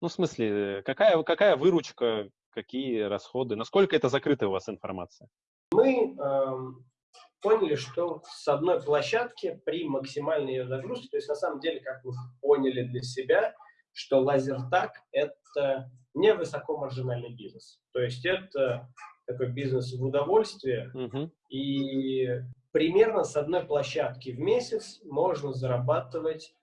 Ну, в смысле, какая, какая выручка, какие расходы, насколько это закрытая у вас информация? Мы э, поняли, что с одной площадки при максимальной ее загрузке, то есть на самом деле, как мы поняли для себя, что лазертак – это не высокомаржинальный бизнес. То есть это такой бизнес в удовольствие, угу. и примерно с одной площадки в месяц можно зарабатывать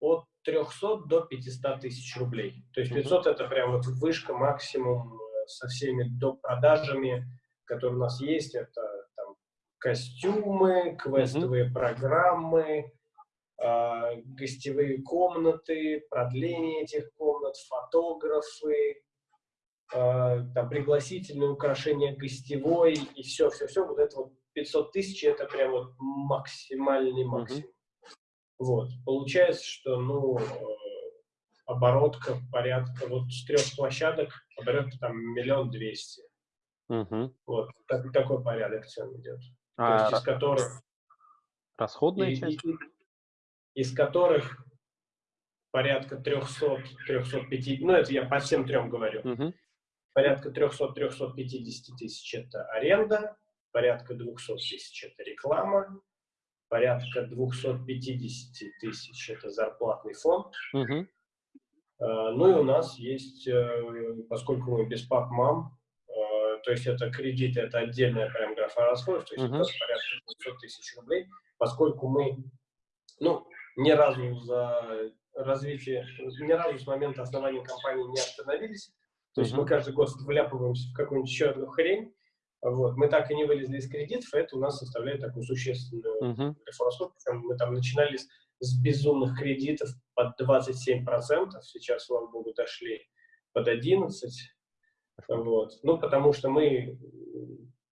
от 300 до 500 тысяч рублей. То есть 500 это прям вот вышка, максимум э, со всеми доп. продажами, которые у нас есть. Это там, костюмы, квестовые mm -hmm. программы, э, гостевые комнаты, продление этих комнат, фотографы, э, там, пригласительные украшения гостевой и все-все-все. Вот это вот 500 тысяч – это прям вот максимальный максимум. Uh -huh. Вот. Получается, что, ну, э, оборотка порядка, вот с трех площадок оборотка там миллион двести. -huh. Вот. Так, такой порядок цен идет. А, То есть из которых... Расходная и, часть? И, из которых порядка 300-350, ну это я по всем трем говорю, Мгм. порядка 300-350 тысяч это аренда, порядка 200 тысяч это реклама, порядка 250 тысяч это зарплатный фонд. Э, Ну и у нас есть, э, поскольку мы без пап-мам, э, то есть это кредиты, это отдельная прям графа расходов, то есть Мгм. это порядка 200 тысяч рублей, поскольку мы, ну, ни разу за развитие, ни разу с момента основания компании не остановились, то есть Мгм. мы каждый год вляпываемся в какую-нибудь еще одну хрень, вот, мы так и не вылезли из кредитов, и это у нас составляет такую существенную расходов, причем мы там начинали с, с безумных кредитов под 27%, сейчас, слава богу, дошли под 11%, вот. Ну, потому что мы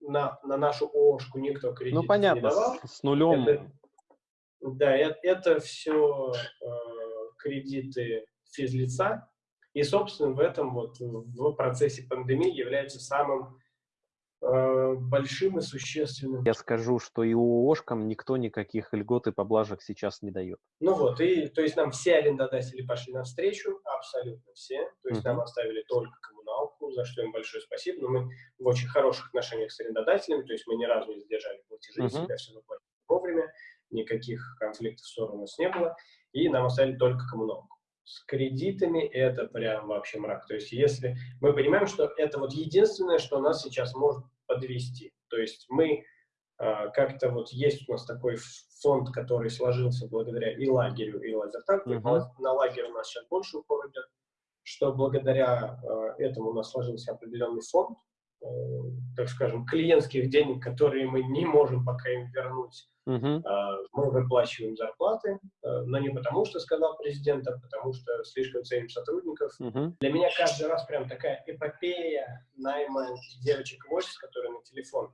на, на нашу ООшку никто кредит Ну, не давал. с, с нулем. Это- Да, это, это все кредиты физлица, и, собственно, в этом вот в процессе пандемии является самым э, большим и существенным. Я скажу, что и ООшкам никто никаких льгот и поблажек сейчас не дает. Ну вот, и то есть нам все арендодатели пошли навстречу, абсолютно все. То есть нам Мгм. оставили только коммуналку, за что им большое спасибо. Но мы в очень хороших отношениях с арендодателями, то есть мы ни разу не задержали платежи, Мгм. всегда все выплатили вовремя, никаких конфликтов, ссор у нас не было. И нам оставили только коммуналку. С кредитами это прям вообще мрак. То есть если мы понимаем, что это вот единственное, что нас сейчас может подвести. То есть мы а, как-то вот есть у нас такой фонд, который сложился благодаря и лагерю, и лазертагу. Мгм. На- На лагерь у нас сейчас больше упор идет, что благодаря а, этому у нас сложился определенный фонд, так скажем, клиентских денег, которые мы не можем пока им вернуть. А, Мы выплачиваем зарплаты, э, но не потому, что сказал президент, а потому что слишком ценим сотрудников. Мгм. Для меня каждый раз прям такая эпопея найма девочек в офис, которые на телефон.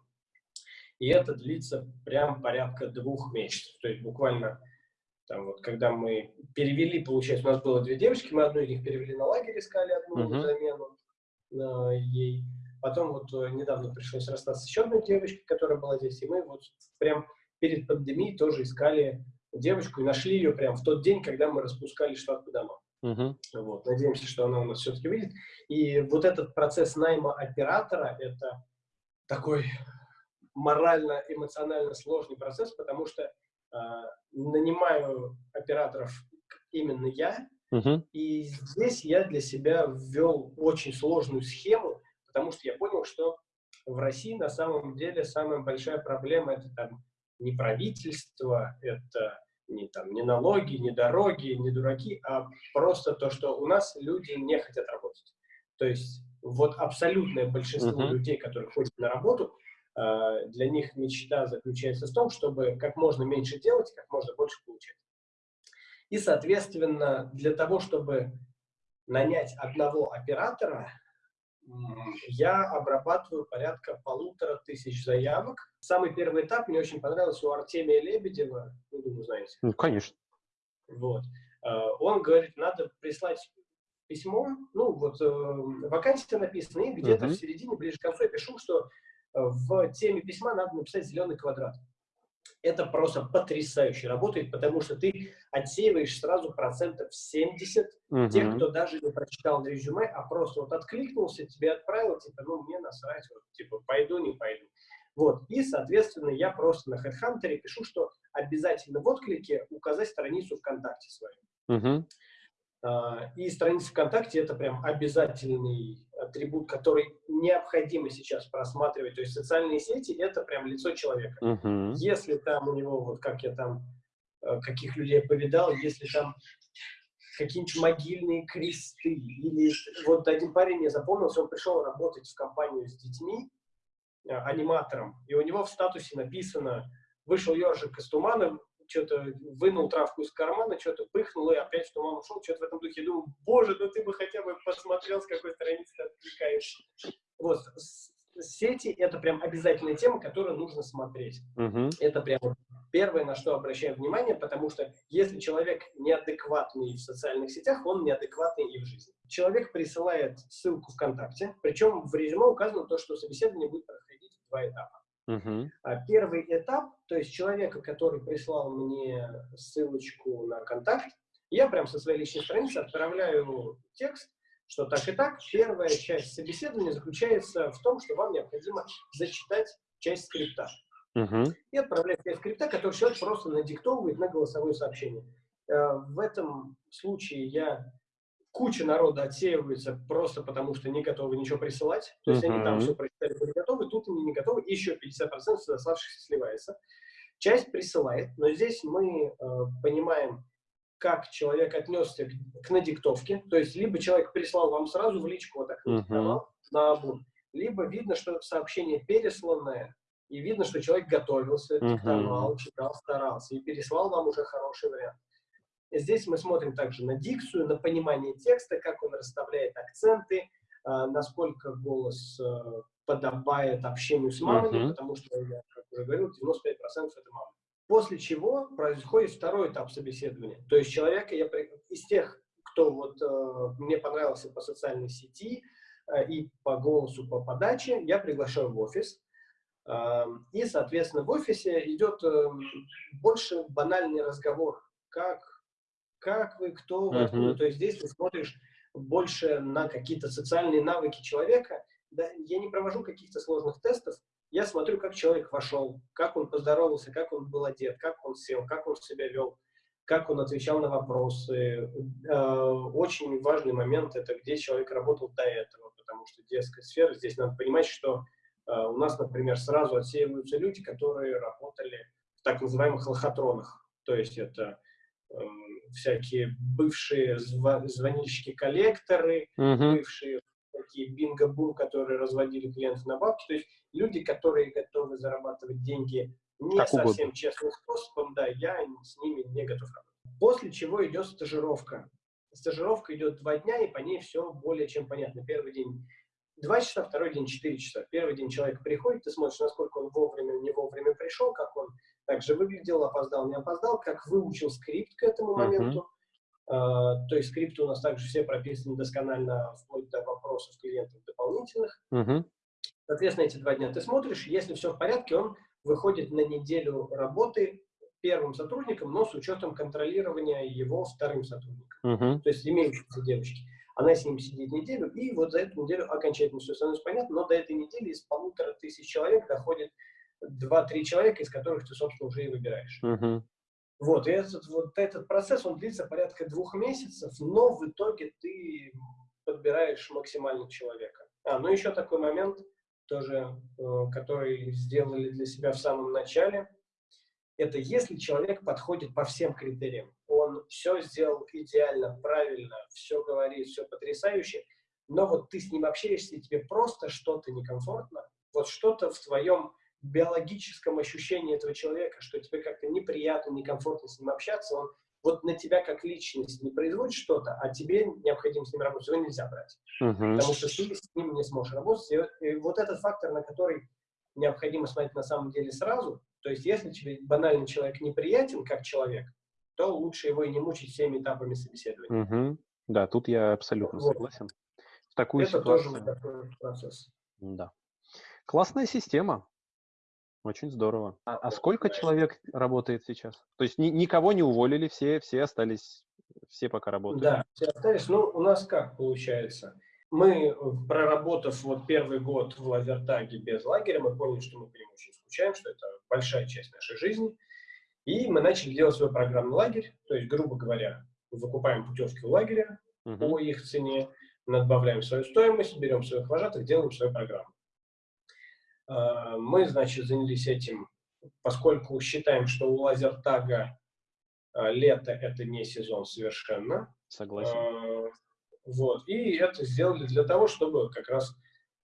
И это длится прям порядка двух месяцев. То есть буквально там вот, когда мы перевели, получается, у нас было две девочки, мы одну из них перевели на лагерь, искали одну Мгм. замену э, ей. Потом вот э, недавно пришлось расстаться с еще одной девочкой, которая была здесь, и мы вот прям перед пандемией тоже искали девочку и нашли ее прям в тот день, когда мы распускали штат по домам. Мгм. Вот. Надеемся, что она у нас все-таки выйдет. И вот этот процесс найма оператора – это такой морально-эмоционально сложный процесс, потому что а, нанимаю операторов именно я, Мгм. и здесь я для себя ввел очень сложную схему, потому что я понял, что в России на самом деле самая большая проблема это там не правительство, это не, там, не налоги, не дороги, не дураки, а просто то, что у нас люди не хотят работать. То есть вот абсолютное большинство Мгм. людей, которые ходят на работу, а, для них мечта заключается в том, чтобы как можно меньше делать, как можно больше получать. И, соответственно, для того, чтобы нанять одного оператора, я обрабатываю порядка полутора тысяч заявок. Самый первый этап мне очень понравился у Артемия Лебедева, ну, думаю, знаете. Ну, конечно. Вот. Э, Он говорит, надо прислать письмо, ну, вот э, вакансия написана, и где-то Мгм. в середине, ближе к концу я пишу, что э, в теме письма надо написать зеленый квадрат. Это просто потрясающе работает, потому что ты отсеиваешь сразу процентов 70 тех, Мгм. кто даже не прочитал резюме, а просто вот откликнулся, тебе отправил, типа, ну, мне насрать, вот, типа, пойду, не пойду. Вот, и, соответственно, я просто на HeadHunter пишу, что обязательно в отклике указать страницу ВКонтакте свою. Мгм. А, И страница ВКонтакте – это прям обязательный атрибут, который необходимо сейчас просматривать. То есть социальные сети – это прям лицо человека. Мгм. Если там у него, вот как я там, э, каких людей повидал, если там какие-нибудь могильные кресты, или вот один парень мне запомнился, он пришел работать в компанию с детьми, э, аниматором, и у него в статусе написано «Вышел ежик из тумана, что-то вынул травку из кармана, что-то пыхнул и опять в туман ушел, что-то в этом духе. Я думаю, боже, ну ты бы хотя бы посмотрел, с какой страницы ты отвлекаешься. Вот, сети – это прям обязательная тема, которую нужно смотреть. Мгм. Это прям первое, на что обращаем внимание, потому что если человек неадекватный в социальных сетях, он неадекватный и в жизни. Человек присылает ссылку ВКонтакте, причем в резюме указано то, что собеседование будет проходить в два этапа. А Первый этап, то есть человека, который прислал мне ссылочку на контакт, я прям со своей личной страницы отправляю текст, что так и так, первая часть собеседования заключается в том, что вам необходимо зачитать часть скрипта. Угу. И отправлять часть скрипта, который человек просто надиктовывает на голосовое сообщение. Э, в этом случае я куча народа отсеивается просто потому, что не готовы ничего присылать. То есть uh -huh. они там все прочитали, были готовы, тут они не готовы, еще 50% оставшихся сливается. Часть присылает, но здесь мы э, понимаем, как человек отнесся к, к надиктовке. То есть либо человек прислал вам сразу в личку, вот так uh -huh. на обум, либо видно, что сообщение пересланное, и видно, что человек готовился, диктовал, uh -huh. читал, старался, и переслал вам уже хороший вариант. Здесь мы смотрим также на дикцию, на понимание текста, как он расставляет акценты, а, насколько голос э, подобает общению с мамой, uh-huh. потому что, я как уже говорил, 95% это мама. После чего происходит второй этап собеседования. То есть человека, я, из тех, кто вот э, мне понравился по социальной сети э, и по голосу, по подаче, я приглашаю в офис. Э, и, соответственно, в офисе идет э, больше банальный разговор, как как вы, кто вы, откуда. То есть здесь ты смотришь больше на какие-то социальные навыки человека. Да, я не провожу каких-то сложных тестов, я смотрю, как человек вошел, как он поздоровался, как он был одет, как он сел, как он себя вел, как он отвечал на вопросы. Э, очень важный момент – это где человек работал до этого, потому что детская сфера, здесь надо понимать, что э, у нас, например, сразу отсеиваются люди, которые работали в так называемых лохотронах. То есть это всякие бывшие звонильщики-коллекторы, uh -huh. бывшие такие бинго-бум, которые разводили клиентов на бабки. То есть люди, которые готовы зарабатывать деньги не как совсем угодно. честным способом, да, я с ними не готов работать. После чего идет стажировка. Стажировка идет два дня, и по ней все более чем понятно. Первый день два часа, второй день четыре часа. Первый день человек приходит, ты смотришь, насколько он вовремя, не вовремя пришел, как он также выглядел, опоздал, не опоздал, как выучил скрипт к этому моменту. Uh -huh. uh, то есть скрипты у нас также все прописаны досконально, вплоть до вопросов клиентов дополнительных. Uh -huh. Соответственно, эти два дня ты смотришь, если все в порядке, он выходит на неделю работы первым сотрудником, но с учетом контролирования его вторым сотрудником. Uh -huh. То есть имеющиеся девочки. Она с ним сидит неделю, и вот за эту неделю окончательно все становится понятно, но до этой недели из полутора тысяч человек доходит 2-3 человека, из которых ты, собственно, уже и выбираешь. Uh-huh. Вот, и этот, вот этот процесс, он длится порядка двух месяцев, но в итоге ты подбираешь максимально человека. А, ну еще такой момент, тоже, э, который сделали для себя в самом начале, это если человек подходит по всем критериям, он все сделал идеально, правильно, все говорит, все потрясающе, но вот ты с ним общаешься, и тебе просто что-то некомфортно, вот что-то в твоем биологическом ощущении этого человека, что тебе как-то неприятно, некомфортно с ним общаться, он вот на тебя как личность не производит что-то, а тебе необходимо с ним работать, его нельзя брать. Uh -huh. Потому что ты с ним не сможешь работать. И, вот этот фактор, на который необходимо смотреть на самом деле сразу, то есть если тебе банальный человек неприятен как человек, то лучше его и не мучить всеми этапами собеседования. Uh -huh. Да, тут я абсолютно вот. согласен. В такую Это ситуацию... тоже такой процесс. Да. Классная система. Очень здорово. А, а сколько человек работает сейчас? То есть ни, никого не уволили, все, все остались, все пока работают? Да, все остались. Ну, у нас как получается? Мы, проработав вот первый год в Лазертаге без лагеря, мы поняли, что мы по нему очень скучаем, что это большая часть нашей жизни. И мы начали делать свой программный лагерь. То есть, грубо говоря, выкупаем путевки у лагеря uh по их цене, надбавляем свою стоимость, берем своих вожатых, делаем свою программу. А, мы, значит, занялись этим, поскольку считаем, что у лазертага а, лето – это не сезон совершенно. Согласен. А, вот. И это сделали для того, чтобы как раз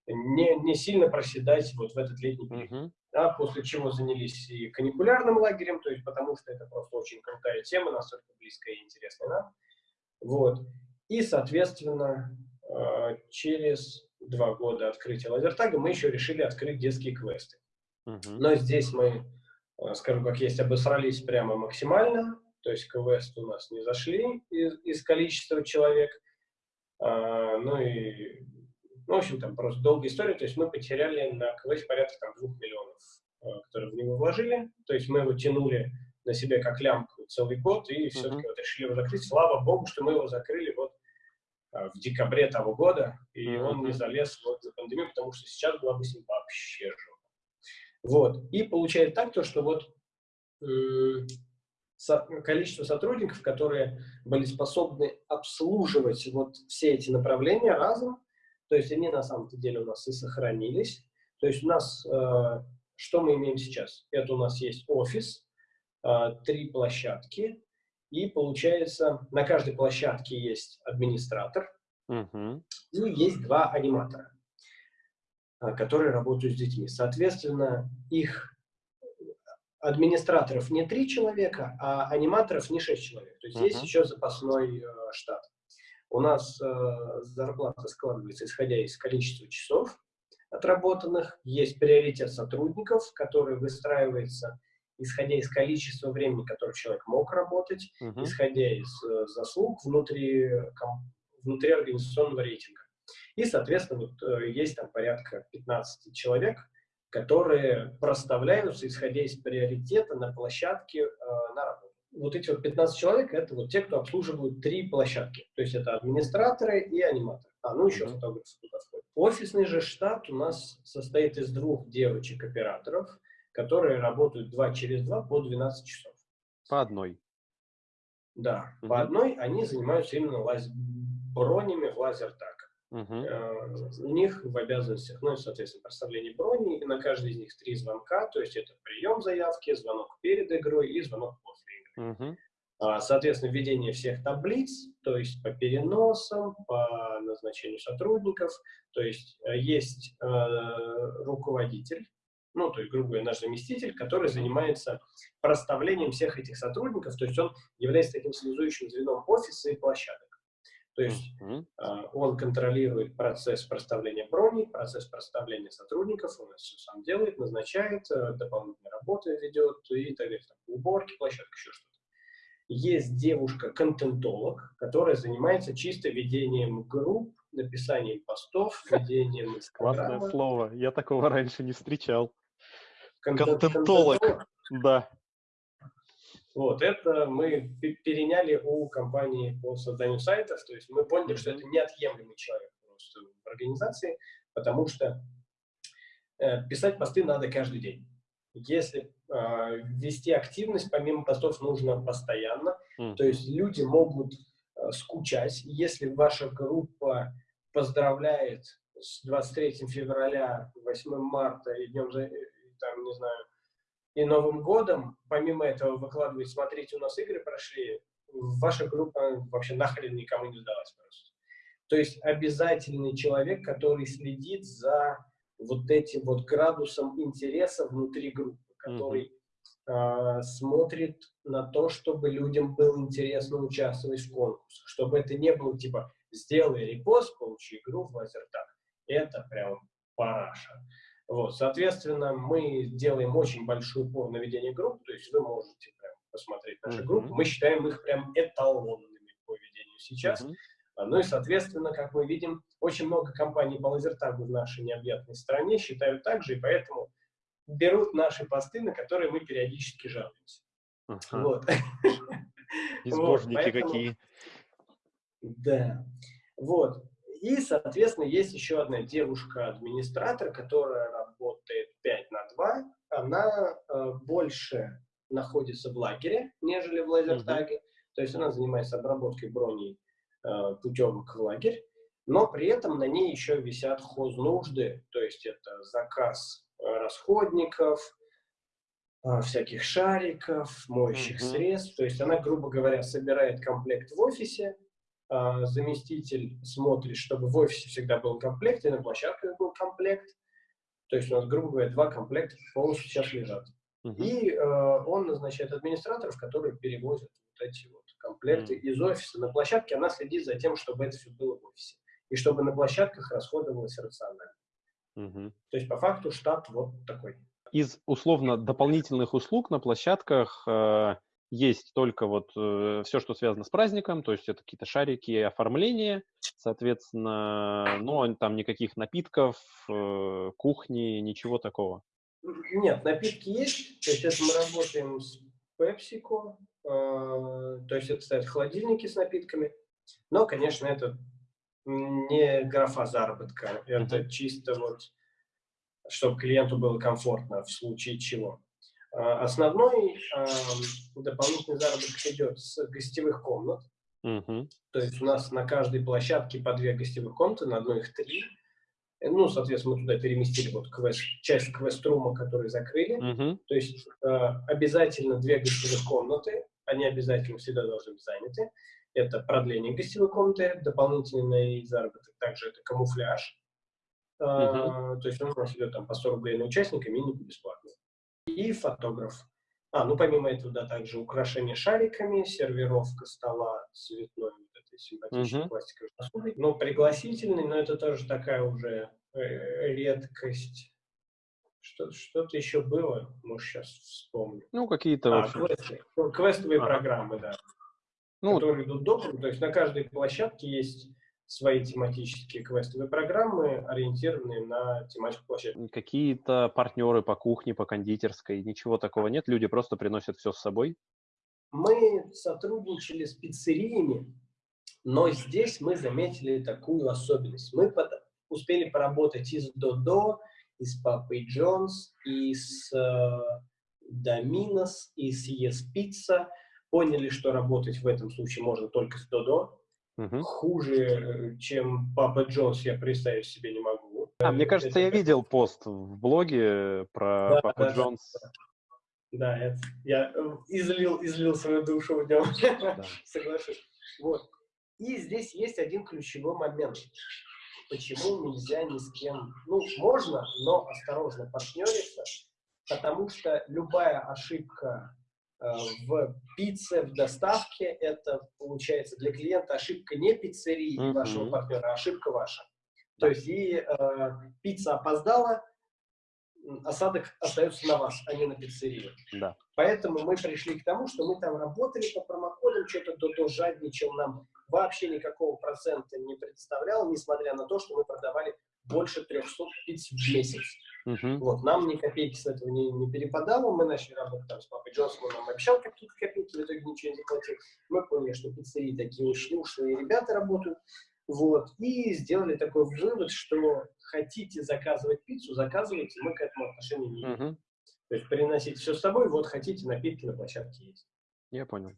не, не сильно проседать вот в этот летний период. Uh -huh. да, после чего занялись и каникулярным лагерем, то есть потому что это просто очень крутая тема, настолько близкая и интересная нам. Вот. И, соответственно, через два года открытия лазертага, мы еще решили открыть детские квесты. Uh -huh. Но здесь мы, э, скажем как есть, обосрались прямо максимально, то есть квесты у нас не зашли из, из количества человек, а, ну и, ну, в общем, там просто долгая история, то есть мы потеряли на квест порядка там двух миллионов, э, которые в него вложили, то есть мы его тянули на себе как лямку целый год, и все-таки вот решили его закрыть. Слава богу, что мы его закрыли вот в декабре того года, и mm-hmm. он не залез вот за пандемию, потому что сейчас была бы с ним вообще жопа. Вот. И получается так, то, что вот э, со, количество сотрудников, которые были способны обслуживать вот все эти направления разом, то есть они на самом деле у нас и сохранились. То есть у нас, э, что мы имеем сейчас? Это у нас есть офис, э, три площадки, и получается на каждой площадке есть администратор, угу. и есть два аниматора, э, которые работают с детьми. Соответственно, их администраторов не три человека, а аниматоров не шесть человек. То есть uh -huh. есть еще запасной э, штат. У нас э, зарплата складывается, исходя из количества часов отработанных. Есть приоритет сотрудников, который выстраивается, исходя из количества времени, которое человек мог работать, -huh. исходя из э, заслуг внутри, ком, внутри организационного рейтинга. И, соответственно, вот, э, есть там порядка 15 человек, которые проставляются, исходя из приоритета на площадке э, на работу. Вот эти вот 15 человек – это вот те, кто обслуживают три площадки. То есть это администраторы и аниматоры. А, ну еще фотографы туда входят. Офисный же штат у нас состоит из двух девочек-операторов, которые работают два через два по 12 часов. По одной? Да, -hmm. по одной они занимаются именно лаз... бронями в лазертаг. Uh-huh. У них в обязанностях, ну и, соответственно, проставление брони, и на каждый из них три звонка, то есть это прием заявки, звонок перед игрой и звонок после игры. Uh-huh. Соответственно, введение всех таблиц, то есть по переносам, по назначению сотрудников, то есть э, есть э, руководитель, ну, то есть, грубо говоря, наш заместитель, который занимается проставлением всех этих сотрудников, то есть он является таким связующим звеном офиса и площадок. То есть mm -hmm. он контролирует процесс проставления брони, процесс проставления сотрудников, он это все сам делает, назначает, э, дополнительные работы ведет и так далее, там, уборки, площадка, еще что-то. Есть девушка-контентолог, которая занимается чисто ведением групп, написанием постов, ведением Классное слово, я такого раньше не встречал. Контентолог, да. Вот, это мы переняли у компании по созданию сайтов, то есть мы поняли, что это неотъемлемый человек просто в организации, потому что э, писать посты надо каждый день. Если э, вести активность, помимо постов, нужно постоянно, mm. то есть люди могут э, скучать. Если ваша группа поздравляет с 23 февраля, 8 марта и днем, там, не знаю, и Новым годом, помимо этого, выкладывать, смотрите, у нас игры прошли, ваша группа вообще нахрен никому не сдалась просто. То есть обязательный человек, который следит за вот этим вот градусом интереса внутри группы, который mm -hmm. э, смотрит на то, чтобы людям было интересно участвовать в конкурсах, чтобы это не было типа «сделай репост, получи игру в лазертаг». Это прям параша. Вот, соответственно, мы делаем очень большой упор на ведение групп, то есть вы можете прям посмотреть наши mm -hmm. группы. Мы считаем их прям эталонными по ведению сейчас. Mm -hmm. Ну и, соответственно, как мы видим, очень много компаний по лазертагу в нашей необъятной стране считают так же, и поэтому берут наши посты, на которые мы периодически жалуемся. Ага. Вот. Избожники какие. Да. Вот. И, соответственно, есть еще одна девушка-администратор, которая работает 5 на 2. Она э, больше находится в лагере, нежели в лазертаге. Mm -hmm. То есть она занимается обработкой броней э, путевок в лагерь. Но при этом на ней еще висят хознужды, то есть это заказ э, расходников, э, всяких шариков, моющих mm -hmm. средств. То есть она, грубо говоря, собирает комплект в офисе, а, заместитель смотрит, чтобы в офисе всегда был комплект, и на площадках был комплект. То есть у нас, грубо говоря, два комплекта полностью сейчас лежат. Uh -huh. И э, он назначает администраторов, которые перевозят вот эти вот комплекты uh -huh. из офиса на площадке. Она следит за тем, чтобы это все было в офисе. И чтобы на площадках расходовалось рационально. Uh -huh. То есть по факту штат вот такой. Из условно дополнительных услуг на площадках э, есть только вот э, все, что связано с праздником, то есть это какие-то шарики, оформление, соответственно, но там никаких напитков, э, кухни, ничего такого. Нет, напитки есть, то есть это мы работаем с PepsiCo, э, то есть это стоят холодильники с напитками, но, конечно, это не графа заработка, это чисто вот, чтобы клиенту было комфортно в случае чего. А, основной э, дополнительный заработок идет с гостевых комнат, mm-hmm. то есть у нас на каждой площадке по две гостевых комнаты, на одной их три, ну, соответственно, мы туда переместили вот квест, часть квест-рума, который закрыли. Uh-huh. То есть э, обязательно две гостевых комнаты, они обязательно всегда должны быть заняты. Это продление гостевой комнаты, дополнительный заработок, также это камуфляж. Uh-huh. Э, то есть он у нас идет там по 100 рублей на участника, минимум бесплатно. И фотограф. А, ну помимо этого, да, также украшение шариками, сервировка стола цветной этой симпатичной uh-huh. пластиковой посудой. Ну, пригласительный, но это тоже такая уже э, редкость. Что, что-то еще было, может, сейчас вспомню. Ну, какие-то... А, квесты, квестовые а. программы, да. Ну, которые идут допуск. То есть на каждой площадке есть свои тематические квестовые программы, ориентированные на тематику площадки. Какие-то партнеры по кухне, по кондитерской, ничего такого нет? Люди просто приносят все с собой? Мы сотрудничали с пиццериями, но здесь мы заметили такую особенность. Мы под, успели поработать и с Додо, и с Папой Джонс, и с э, Доминос, и с Yes Pizza. Поняли, что работать в этом случае можно только с Додо. Угу. Хуже, э, чем Папа Джонс, я представить себе не могу. А, мне кажется, это... я видел пост в блоге про да, Папа да, Джонс. Да, это, я э, излил, излил свою душу в нем, да. соглашусь. Вот. И здесь есть один ключевой момент. Почему нельзя ни с кем, ну, можно, но осторожно партнериться, потому что любая ошибка э, в пицце, в доставке, это получается для клиента ошибка не пиццерии mm-hmm. вашего партнера, а ошибка ваша. То есть и э, пицца опоздала, осадок остается на вас, а не на пиццерию. Да. Поэтому мы пришли к тому, что мы там работали по промокодам, что-то то, жадничал нам вообще никакого процента не представлял, несмотря на то, что мы продавали больше 300 пиц в месяц. Uh-huh. Вот, нам ни копейки с этого не, не перепадало, мы начали работать там с папой Джонсом, он нам обещал какие-то копейки, в итоге ничего не заплатил. Мы поняли, что пиццерии такие очень ушлые ребята работают, вот, и сделали такой вывод, что хотите заказывать пиццу, заказывайте, мы к этому отношения не имеем. Uh-huh. То есть приносите все с собой, вот хотите, напитки на площадке есть. Я понял.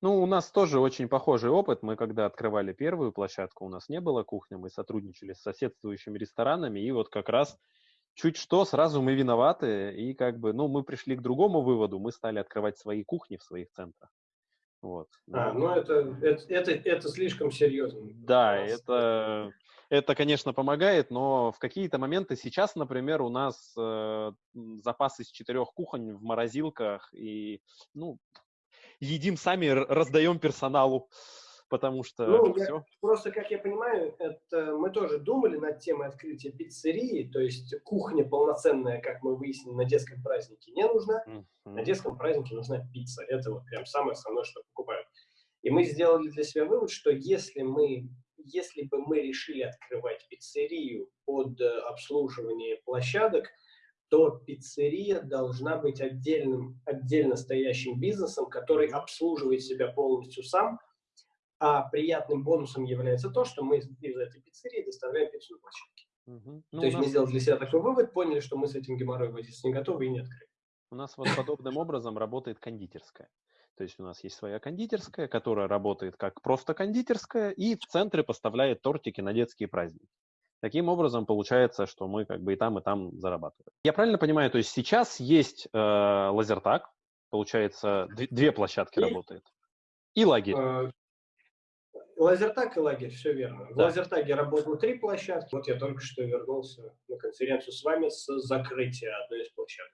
Ну, у нас тоже очень похожий опыт. Мы когда открывали первую площадку, у нас не было кухни, мы сотрудничали с соседствующими ресторанами, и вот как раз чуть что, сразу мы виноваты, и как бы, ну, мы пришли к другому выводу, мы стали открывать свои кухни в своих центрах. Вот. А, ну это, это, это, это слишком серьезно. Да, это, это, конечно, помогает, но в какие-то моменты сейчас, например, у нас э, запас из четырех кухонь в морозилках, и, ну, едим сами, раздаем персоналу, потому что ну, все. Я, просто, как я понимаю, это мы тоже думали над темой открытия пиццерии, то есть кухня полноценная, как мы выяснили, на детском празднике не нужна, mm-hmm. на детском празднике нужна пицца, это вот прям самое основное, что покупают. И мы сделали для себя вывод, что если мы если бы мы решили открывать пиццерию под э, обслуживание площадок, то пиццерия должна быть отдельным, отдельно стоящим бизнесом, который обслуживает себя полностью сам, а приятным бонусом является то, что мы из этой пиццерии доставляем пиццу на площадке. Угу. Ну, то есть нас... мы сделали для себя такой вывод, поняли, что мы с этим геморроем возиться не готовы и не открыли. У нас вот подобным образом работает кондитерская. То есть у нас есть своя кондитерская, которая работает как просто кондитерская и в центре поставляет тортики на детские праздники. Таким образом, получается, что мы как бы и там, и там зарабатываем. Я правильно понимаю, то есть сейчас есть э, лазертаг, получается, две площадки и, работает, и лагерь. Э, лазертаг и лагерь, все верно. В лазертаге работало три площадки. Вот я только что вернулся на конференцию с вами с закрытия одной из площадок.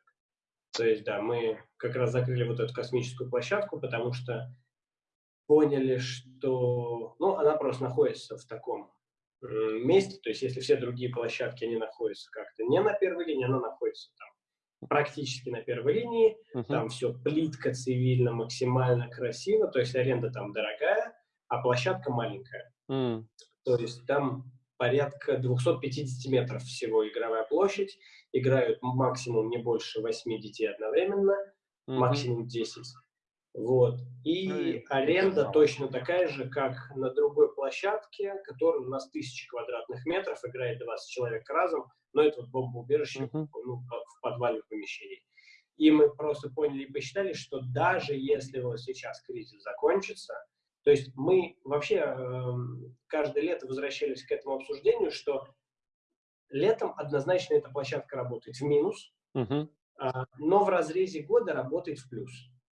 То есть, да, мы как раз закрыли вот эту космическую площадку, потому что поняли, что, ну, она просто находится в таком месте, то есть если все другие площадки, они находятся как-то не на первой линии, она находится там практически на первой линии, uh-huh. там все плитко, цивильно, максимально красиво, то есть аренда там дорогая, а площадка маленькая. Uh-huh. То есть там порядка 250 метров всего игровая площадь, играют максимум не больше 8 детей одновременно, uh-huh. максимум 10. Вот. И аренда точно такая же, как на другой площадке, которая у нас тысячи квадратных метров, играет 20 человек разом, но это вот бомбоубежище uh-huh. ну, в подвале помещении. И мы просто поняли и посчитали, что даже если вот сейчас кризис закончится, то есть мы вообще э, каждое лето возвращались к этому обсуждению, что летом однозначно эта площадка работает в минус, uh-huh. но в разрезе года работает в плюс.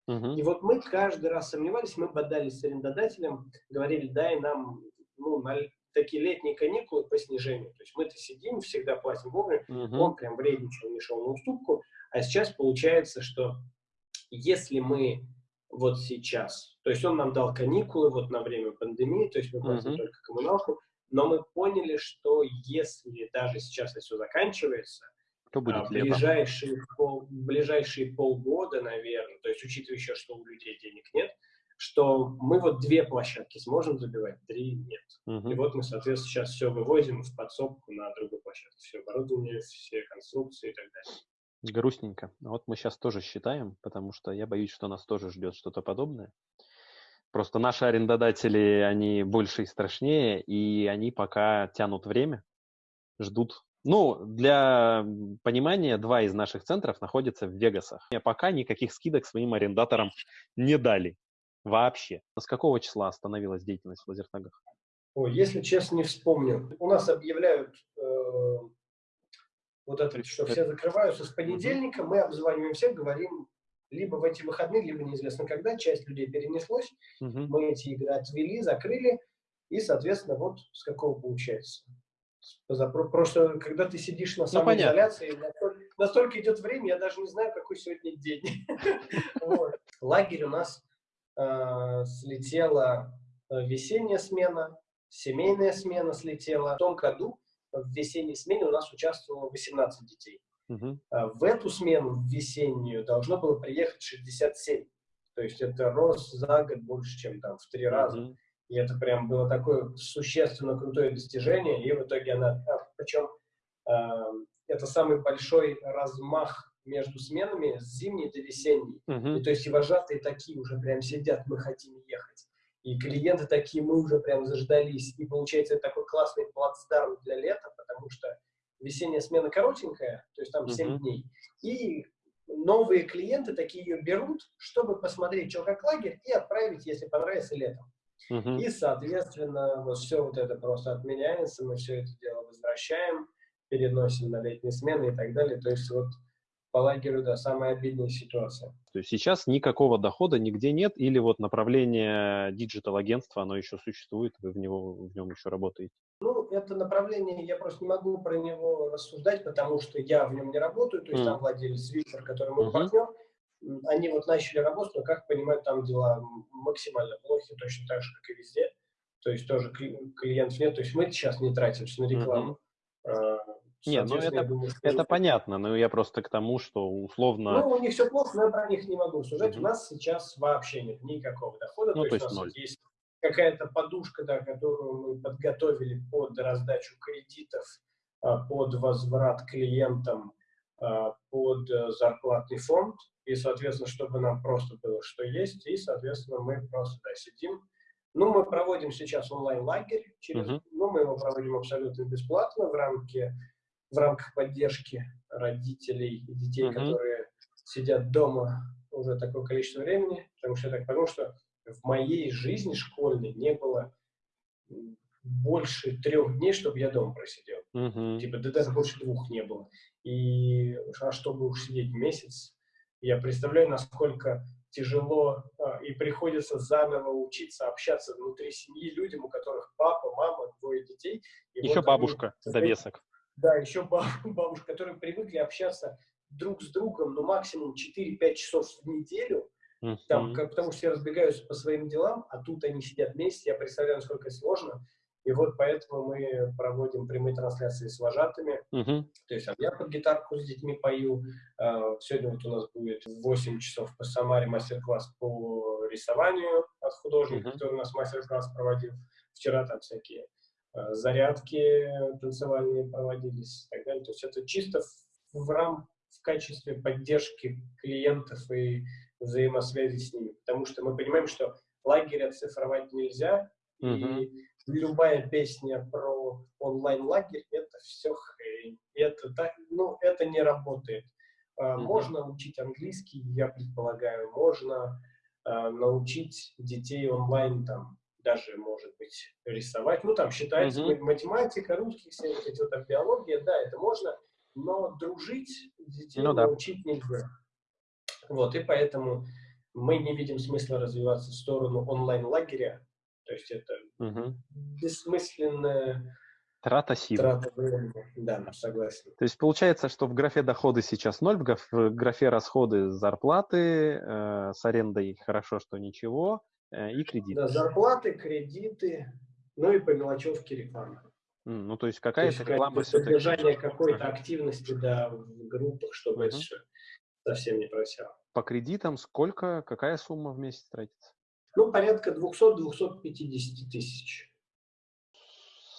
Uh-huh. И вот мы каждый раз сомневались, мы бодались с арендодателем, говорили, дай нам ну, на такие летние каникулы по снижению. То есть мы-то сидим, всегда платим вовремя, uh-huh. он прям вредничал, не шел на уступку. А сейчас получается, что если мы вот сейчас, то есть он нам дал каникулы вот на время пандемии, то есть мы платим uh-huh. только коммуналку, но мы поняли, что если даже сейчас это все заканчивается, то будет а, ближайшие, пол, ближайшие полгода, наверное, то есть учитывая еще, что у людей денег нет, что мы вот две площадки сможем забивать, три нет. Угу. И вот мы, соответственно, сейчас все вывозим в подсобку на другую площадку. Все оборудование, все конструкции и так далее. Грустненько. Вот мы сейчас тоже считаем, потому что я боюсь, что нас тоже ждет что-то подобное. Просто наши арендодатели, они больше и страшнее, и они пока тянут время, ждут ну, для понимания, два из наших центров находятся в Вегасах. И пока никаких скидок своим арендаторам не дали. Вообще. С какого числа остановилась деятельность в лазертагах? Ой, если честно, не вспомню. У нас объявляют э, вот это, что все закрываются с понедельника. Мы обзваниваем всех, говорим, либо в эти выходные, либо неизвестно когда. Часть людей перенеслось. Угу. Мы эти игры отвели, закрыли. И, соответственно, вот с какого получается. Просто, когда ты сидишь на ну, самоизоляции, ну, настолько, настолько идет время, я даже не знаю, какой сегодня день. Лагерь у нас э, слетела э, весенняя смена, семейная смена слетела. В том году в весенней смене у нас участвовало 18 детей. Угу. В эту смену, в весеннюю, должно было приехать 67. То есть это рост за год больше, чем там в три раза. И это прям было такое существенно крутое достижение. И в итоге она, а, причем э, это самый большой размах между сменами с зимней до весенней. Uh-huh. И, то есть и вожатые такие уже прям сидят, мы хотим ехать. И клиенты такие, мы уже прям заждались. И получается это такой классный плацдарм для лета, потому что весенняя смена коротенькая, то есть там uh-huh. 7 дней. И новые клиенты такие ее берут, чтобы посмотреть, что как лагерь, и отправить, если понравится, летом. Uh-huh. И, соответственно, вот все вот это просто отменяется, мы все это дело возвращаем, переносим на летние смены и так далее. То есть вот по лагерю, да, самая обидная ситуация. То есть сейчас никакого дохода нигде нет, или вот направление digital-агентства, оно еще существует, вы в, него, в нем еще работаете? Ну, это направление, я просто не могу про него рассуждать, потому что я в нем не работаю, то есть mm. там владелец Виктор, который мой uh-huh. партнер, они вот начали работать, но, как понимаю, там дела максимально плохи, точно так же, как и везде. То есть тоже клиентов нет. То есть мы сейчас не тратимся на рекламу. Uh-huh. Нет, ну это, думаю, это понятно, но я просто к тому, что условно... Ну, у них все плохо, но я про них не могу сужать. Uh-huh. У нас сейчас вообще нет никакого дохода. Ну, то, то есть, есть у нас есть какая-то подушка, да, которую мы подготовили под раздачу кредитов, а, под возврат клиентам, а, под э, зарплатный фонд и, соответственно, чтобы нам просто было что есть, и, соответственно, мы просто да, сидим. Ну, мы проводим сейчас онлайн-лагерь, через, uh-huh. ну, мы его проводим абсолютно бесплатно в, рамке, в рамках поддержки родителей и детей, uh-huh. которые сидят дома уже такое количество времени, потому что я так понял, что в моей жизни школьной не было больше трех дней, чтобы я дома просидел. Uh-huh. Типа, да даже больше двух не было. И а чтобы уж сидеть месяц, я представляю, насколько тяжело а, и приходится заново учиться общаться внутри семьи людям, у которых папа, мама, двое детей. И еще вот бабушка, они, довесок. Да, еще бабушка, которые привыкли общаться друг с другом, ну, максимум 4-5 часов в неделю, там, как, потому что все разбегаются по своим делам, а тут они сидят вместе, я представляю, насколько сложно. И вот поэтому мы проводим прямые трансляции с вожатыми. Uh-huh. То есть я под гитарку с детьми пою. А, сегодня вот у нас будет в 8 часов по Самаре мастер-класс по рисованию от художника, uh-huh. который у нас мастер-класс проводил. Вчера там всякие а, зарядки танцевальные проводились и так далее. То есть это чисто в, в рам в качестве поддержки клиентов и взаимосвязи с ними, потому что мы понимаем, что лагерь оцифровать нельзя, Мгм. и любая песня про онлайн-лагерь — это все хрень. Это, так, ну, это не работает. Мгм. Можно учить английский, я предполагаю, можно а, научить детей онлайн там даже, может быть, рисовать. Ну, там считается ма- математика, русский, все вот эти вот там биология, да, это можно, но дружить детей Ну да. научить нельзя. Вот, и поэтому мы не видим смысла развиваться в сторону онлайн-лагеря. То есть это Мгм. бессмысленная Трата сил. трата времени. Да, согласен. То есть получается, что в графе доходы сейчас ноль, в граф- в графе расходы зарплаты, э, с арендой хорошо, что ничего, и кредит. Да, зарплаты, кредиты, ну и по мелочевке реклама. Ну, то есть То какая-то реклама содержание какой-то активности, да, в группах, чтобы это Мгм. всё совсем не просело. По кредитам сколько, какая сумма в месяц тратится? Ну, порядка 200-250 тысяч.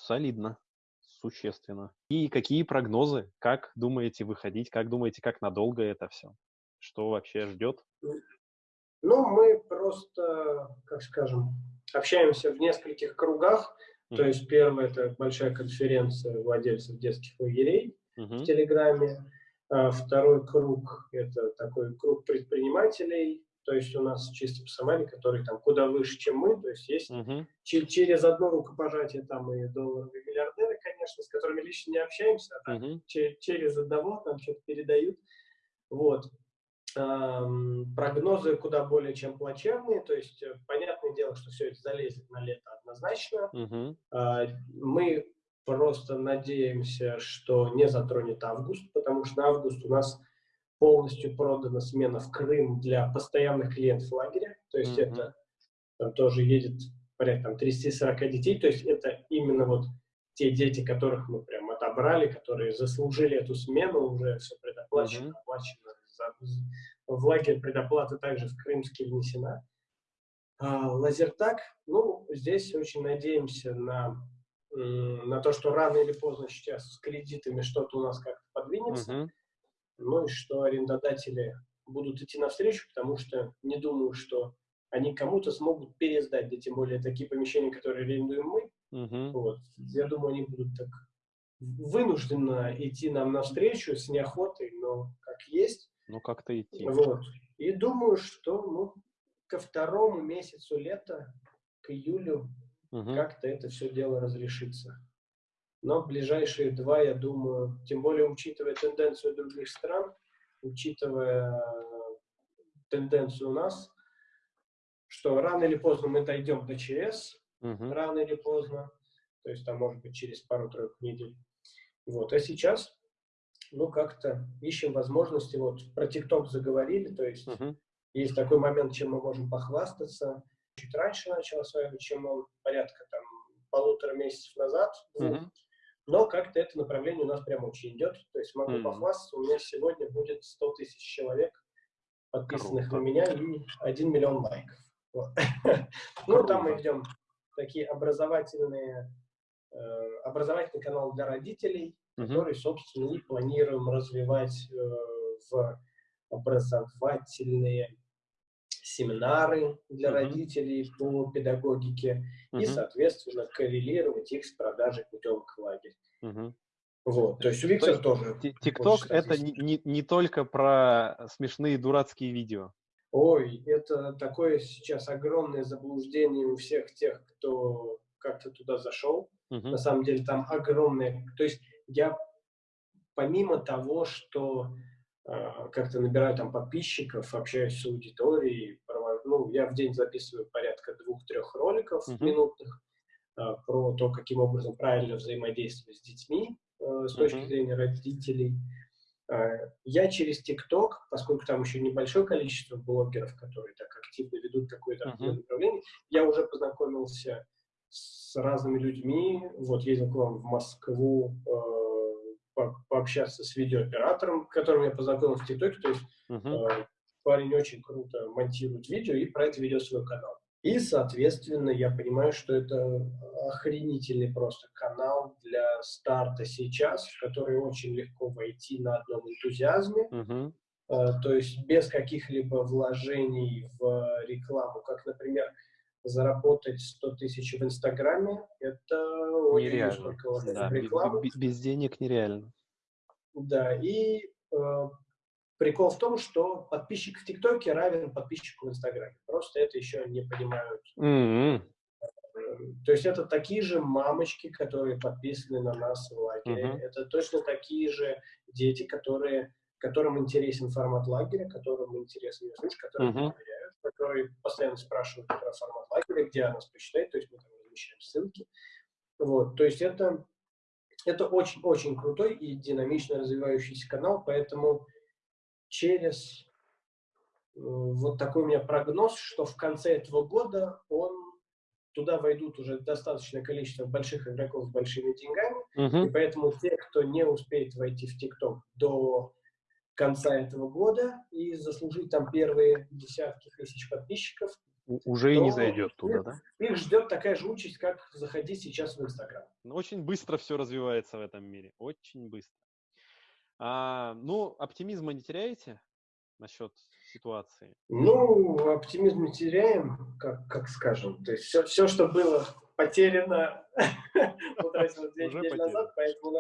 Солидно, существенно. И какие прогнозы? Как думаете выходить? Как думаете, как надолго это все? Что вообще ждет? Ну, мы просто, как скажем, общаемся в нескольких кругах. То Мгм. есть первое – это большая конференция владельцев детских лагерей в Мгм. Телеграме. А Второй круг – это такой круг предпринимателей. То есть у нас чисто по Сомали, который там куда выше, чем мы. То есть есть че- через одно рукопожатие там и долларовые миллиардеры, конечно, с которыми лично не общаемся, а че- через одного нам что-то передают. Вот. Ам, Прогнозы куда более чем плачевные, то есть э, понятное дело, что все это залезет на лето однозначно. А, Мы просто надеемся, что не затронет август, потому что на август у нас полностью продана смена в Крым для постоянных клиентов лагеря. То есть Мгм. это там тоже едет порядка там, 30-40 детей. То есть это именно вот те дети, которых мы прям отобрали, которые заслужили эту смену, уже все предоплачено, Мгм. оплачено. За- В лагерь предоплата также в Крымске внесена. Лазертаг, ну, здесь очень надеемся на, на то, что рано или поздно сейчас с кредитами что-то у нас как-то подвинется, Мгм. ну и что арендодатели будут идти навстречу, потому что не думаю, что они кому-то смогут пересдать, да тем более такие помещения, которые арендуем мы, Мгм. вот. Я думаю, они будут так вынужденно идти нам навстречу с неохотой, но как есть. Ну, как-то идти. Вот. И думаю, что ну, ко второму месяцу лета, к июлю, Мгм. как-то это все дело разрешится. Но ближайшие два, я думаю, тем более учитывая тенденцию других стран, учитывая тенденцию у нас, что рано или поздно мы дойдем до ЧС, Мгм. рано или поздно, то есть там, может быть, через пару-тройку недель. Вот. А сейчас, ну, как-то ищем возможности, вот, про ТикТок заговорили, то есть Мгм. есть такой момент, чем мы можем похвастаться. Чуть раньше начал осваивать, чем он, порядка там полутора месяцев назад. Мгм. но как-то это направление у нас прям очень идет, то есть могу Мгм. похвастаться, у меня сегодня будет 100 тысяч человек, подписанных Круто. на меня, и 1 миллион лайков. Вот. Ну, там мы ведем такие образовательные, э, образовательный канал для родителей. Который, собственно, и планируем развивать э, в образовательные семинары для родителей по педагогике и, соответственно, коррелировать их с продажей путевок в лагерь. Вот. То есть у То есть тоже. ТикТок это не, не, не только про смешные дурацкие видео. Ой, это такое сейчас огромное заблуждение у всех тех, кто как-то туда зашел. Мгм. На самом деле там огромное... То есть я помимо того, что э, как-то набираю там подписчиков, общаюсь с аудиторией, ну, я в день записываю порядка двух-трех роликов Мгм. минутных э, про то, каким образом правильно взаимодействовать с детьми э, с точки Мгм. зрения родителей. Э, Я через ТикТок, поскольку там еще небольшое количество блогеров, которые так активно ведут какое-то Мгм. определенное направление, я уже познакомился с разными людьми. Вот ездил к вам в Москву э, по- пообщаться с видеооператором, с которым я познакомился в ТикТоке. То есть Мгм. э, парень очень круто монтирует видео и про это ведет свой канал. И, соответственно, я понимаю, что это охренительный просто канал для старта сейчас, в который очень легко войти на одном энтузиазме, Мгм. то есть без каких-либо вложений в рекламу, как, например, заработать 100 тысяч в Инстаграме, это нереально. Да, рекламу. Без, без денег нереально. Да, и э, прикол в том, что подписчик в ТикТоке равен подписчику в Инстаграме. Просто это еще не понимают. Mm-hmm. То есть это такие же мамочки, которые подписаны на нас в лагере. Mm-hmm. Это точно такие же дети, которые, которым интересен формат лагеря, которым интересен случай, которые mm-hmm. Которые постоянно спрашивают про формат лагеря, где она нас посчитает, то есть мы там размещаем ссылки. Вот, то есть это, это очень-очень крутой и динамично развивающийся канал, поэтому через э, вот такой у меня прогноз, что в конце этого года он туда войдут уже достаточное количество больших игроков с большими деньгами, uh-huh. и поэтому те, кто не успеет войти в ТикТок до конца этого года и заслужить там первые десятки тысяч подписчиков, уже и не зайдет туда, да? Их ждет такая же участь, как заходить сейчас в Инстаграм. Ну, очень быстро все развивается в этом мире, очень быстро. А, ну, оптимизма не теряете насчет ситуации? Ну, оптимизм не теряем, как, как скажем. То есть все, все что было потеряно, потратилось две недели назад, поэтому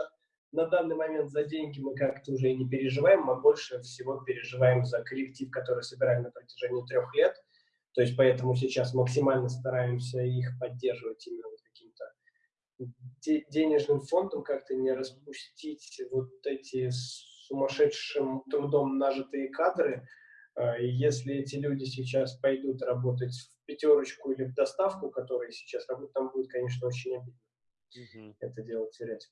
на, данный момент за деньги мы как-то уже и не переживаем, мы больше всего переживаем за коллектив, который собираем на протяжении трех лет. То есть поэтому сейчас максимально стараемся их поддерживать именно вот каким-то денежным фондом как-то не распустить вот эти сумасшедшим трудом нажитые кадры. А, если эти люди сейчас пойдут работать в пятерочку или в доставку, которые сейчас работают, там будет, конечно, очень обидно угу. это дело терять.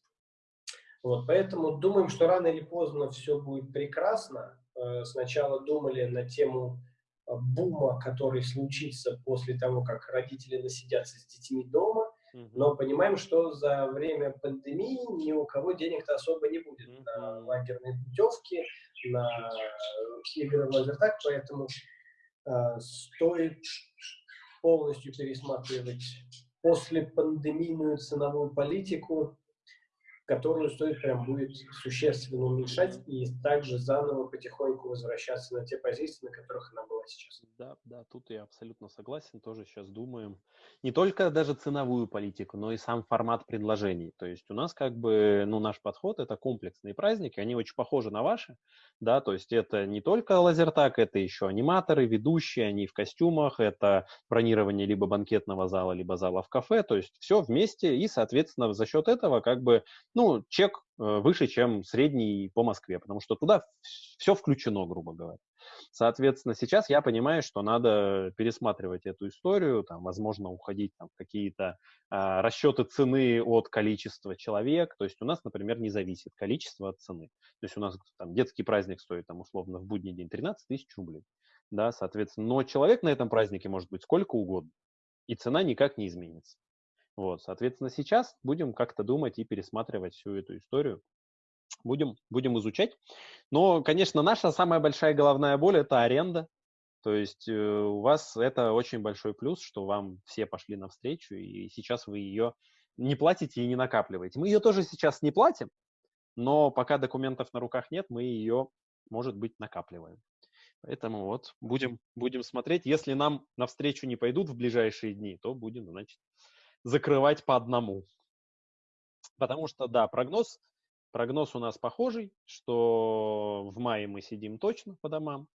Вот, поэтому думаем, что рано или поздно все будет прекрасно. Э, сначала думали на тему э, бума, который случится после того, как родители насидятся с детьми дома. Но понимаем, что за время пандемии ни у кого денег-то особо не будет на лагерные путевки, на игры в лазертаг, поэтому э, стоит полностью пересматривать после пандемийную ценовую политику, которую стоит прям будет существенно уменьшать и также заново потихоньку возвращаться на те позиции, на которых она была сейчас. Да, да, тут я абсолютно согласен, тоже сейчас думаем. Не только даже ценовую политику, но и сам формат предложений. То есть у нас как бы, ну, наш подход – это комплексные праздники, они очень похожи на ваши, да, то есть это не только лазертак, это еще аниматоры, ведущие, они в костюмах, это бронирование либо банкетного зала, либо зала в кафе, то есть все вместе, и, соответственно, за счет этого как бы ну, чек э, выше, чем средний по Москве, потому что туда все включено, грубо говоря. Соответственно, сейчас я понимаю, что надо пересматривать эту историю, там, возможно, уходить там, в какие-то а, расчеты цены от количества человек. То есть у нас, например, не зависит количество от цены. То есть у нас там, детский праздник стоит там, условно в будний день 13 тысяч рублей. Да, соответственно, но человек на этом празднике может быть сколько угодно, и цена никак не изменится. Вот, соответственно, сейчас будем как-то думать и пересматривать всю эту историю. Будем, будем изучать. Но, конечно, наша самая большая головная боль – это аренда. То есть э, у вас это очень большой плюс, что вам все пошли навстречу, и сейчас вы ее не платите и не накапливаете. Мы ее тоже сейчас не платим, но пока документов на руках нет, мы ее, может быть, накапливаем. Поэтому вот будем, будем смотреть. Если нам навстречу не пойдут в ближайшие дни, то будем, значит, закрывать по одному. Потому что, да, прогноз, прогноз у нас похожий, что в мае мы сидим точно по домам.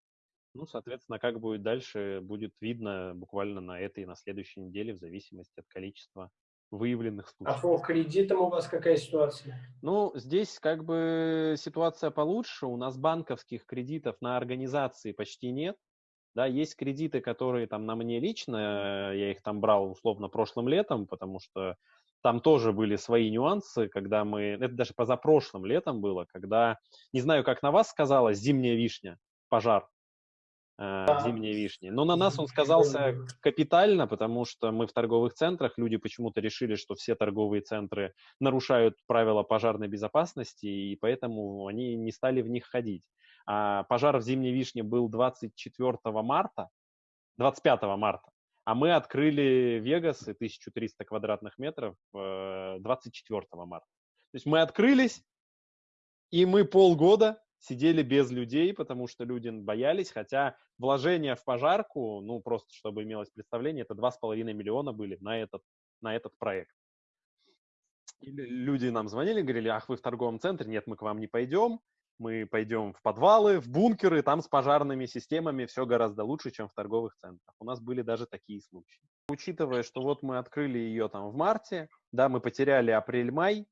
Ну, соответственно, как будет дальше, будет видно буквально на этой и на следующей неделе в зависимости от количества выявленных а случаев. А по кредитам у вас какая ситуация? Ну, здесь как бы ситуация получше. У нас банковских кредитов на организации почти нет. Да, есть кредиты, которые там на мне лично, я их там брал условно прошлым летом, потому что там тоже были свои нюансы, когда мы, это даже позапрошлым летом было, когда, не знаю, как на вас сказала, зимняя вишня, пожар, э, зимней вишни. Но на нас он сказался капитально, потому что мы в торговых центрах, люди почему-то решили, что все торговые центры нарушают правила пожарной безопасности, и поэтому они не стали в них ходить. А пожар в Зимней Вишне был 24 марта, 25 марта, а мы открыли Вегас и 1300 квадратных метров 24 э, марта. То есть мы открылись, и мы полгода сидели без людей, потому что люди боялись, хотя вложения в пожарку, ну, просто чтобы имелось представление, это 2,5 миллиона были на этот, на этот проект. И люди нам звонили, говорили, ах, вы в торговом центре, нет, мы к вам не пойдем, мы пойдем в подвалы, в бункеры, там с пожарными системами все гораздо лучше, чем в торговых центрах. У нас были даже такие случаи. Учитывая, что вот мы открыли ее там в марте, да, мы потеряли апрель-май,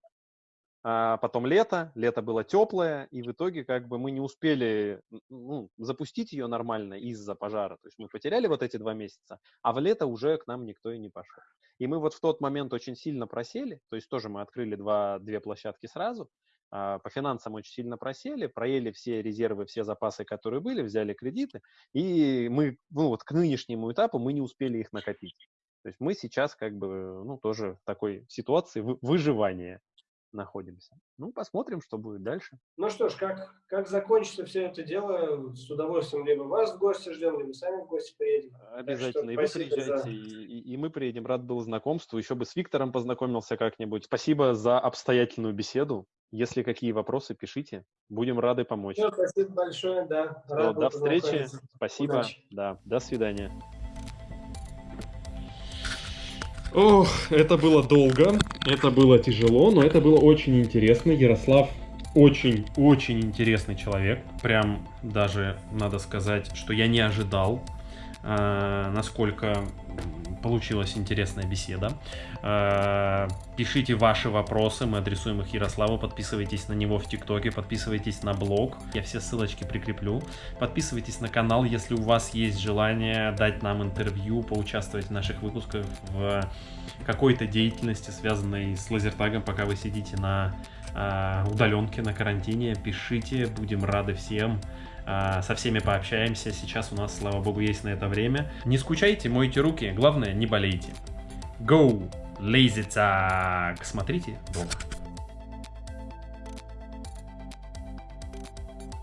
а потом лето, лето было теплое, и в итоге как бы мы не успели ну, запустить ее нормально из-за пожара. То есть мы потеряли вот эти два месяца, а в лето уже к нам никто и не пошел. И мы вот в тот момент очень сильно просели, то есть тоже мы открыли два, две площадки сразу, по финансам очень сильно просели, проели все резервы, все запасы, которые были, взяли кредиты, и мы, ну вот к нынешнему этапу мы не успели их накопить. То есть мы сейчас как бы, ну, тоже в такой ситуации выживания находимся. Ну, посмотрим, что будет дальше. Ну что ж, как, как закончится все это дело, с удовольствием либо вас в гости ждем, либо сами в гости приедем. Обязательно, и вы приезжайте, за... и, и мы приедем. Рад был знакомству, еще бы с Виктором познакомился как-нибудь. Спасибо за обстоятельную беседу. Если какие вопросы, пишите. Будем рады помочь. Все, спасибо большое, да. Рад до встречи. Спасибо. Удачи. Да, до свидания. Ох, это было долго, это было тяжело, но это было очень интересно. Ярослав очень-очень интересный человек. Прям даже надо сказать, что я не ожидал, э, насколько получилась интересная беседа. Э, пишите ваши вопросы, мы адресуем их Ярославу. Подписывайтесь на него в ТикТоке, подписывайтесь на блог. Я все ссылочки прикреплю. Подписывайтесь на канал, если у вас есть желание дать нам интервью, поучаствовать в наших выпусках в какой-то деятельности, связанной с лазертагом, пока вы сидите на э, удаленке, на карантине. Пишите, будем рады всем. А, со всеми пообщаемся. Сейчас у нас, слава богу, есть на это время. Не скучайте, мойте руки, главное, не болейте. Go! Lazy Tag! Смотрите долго.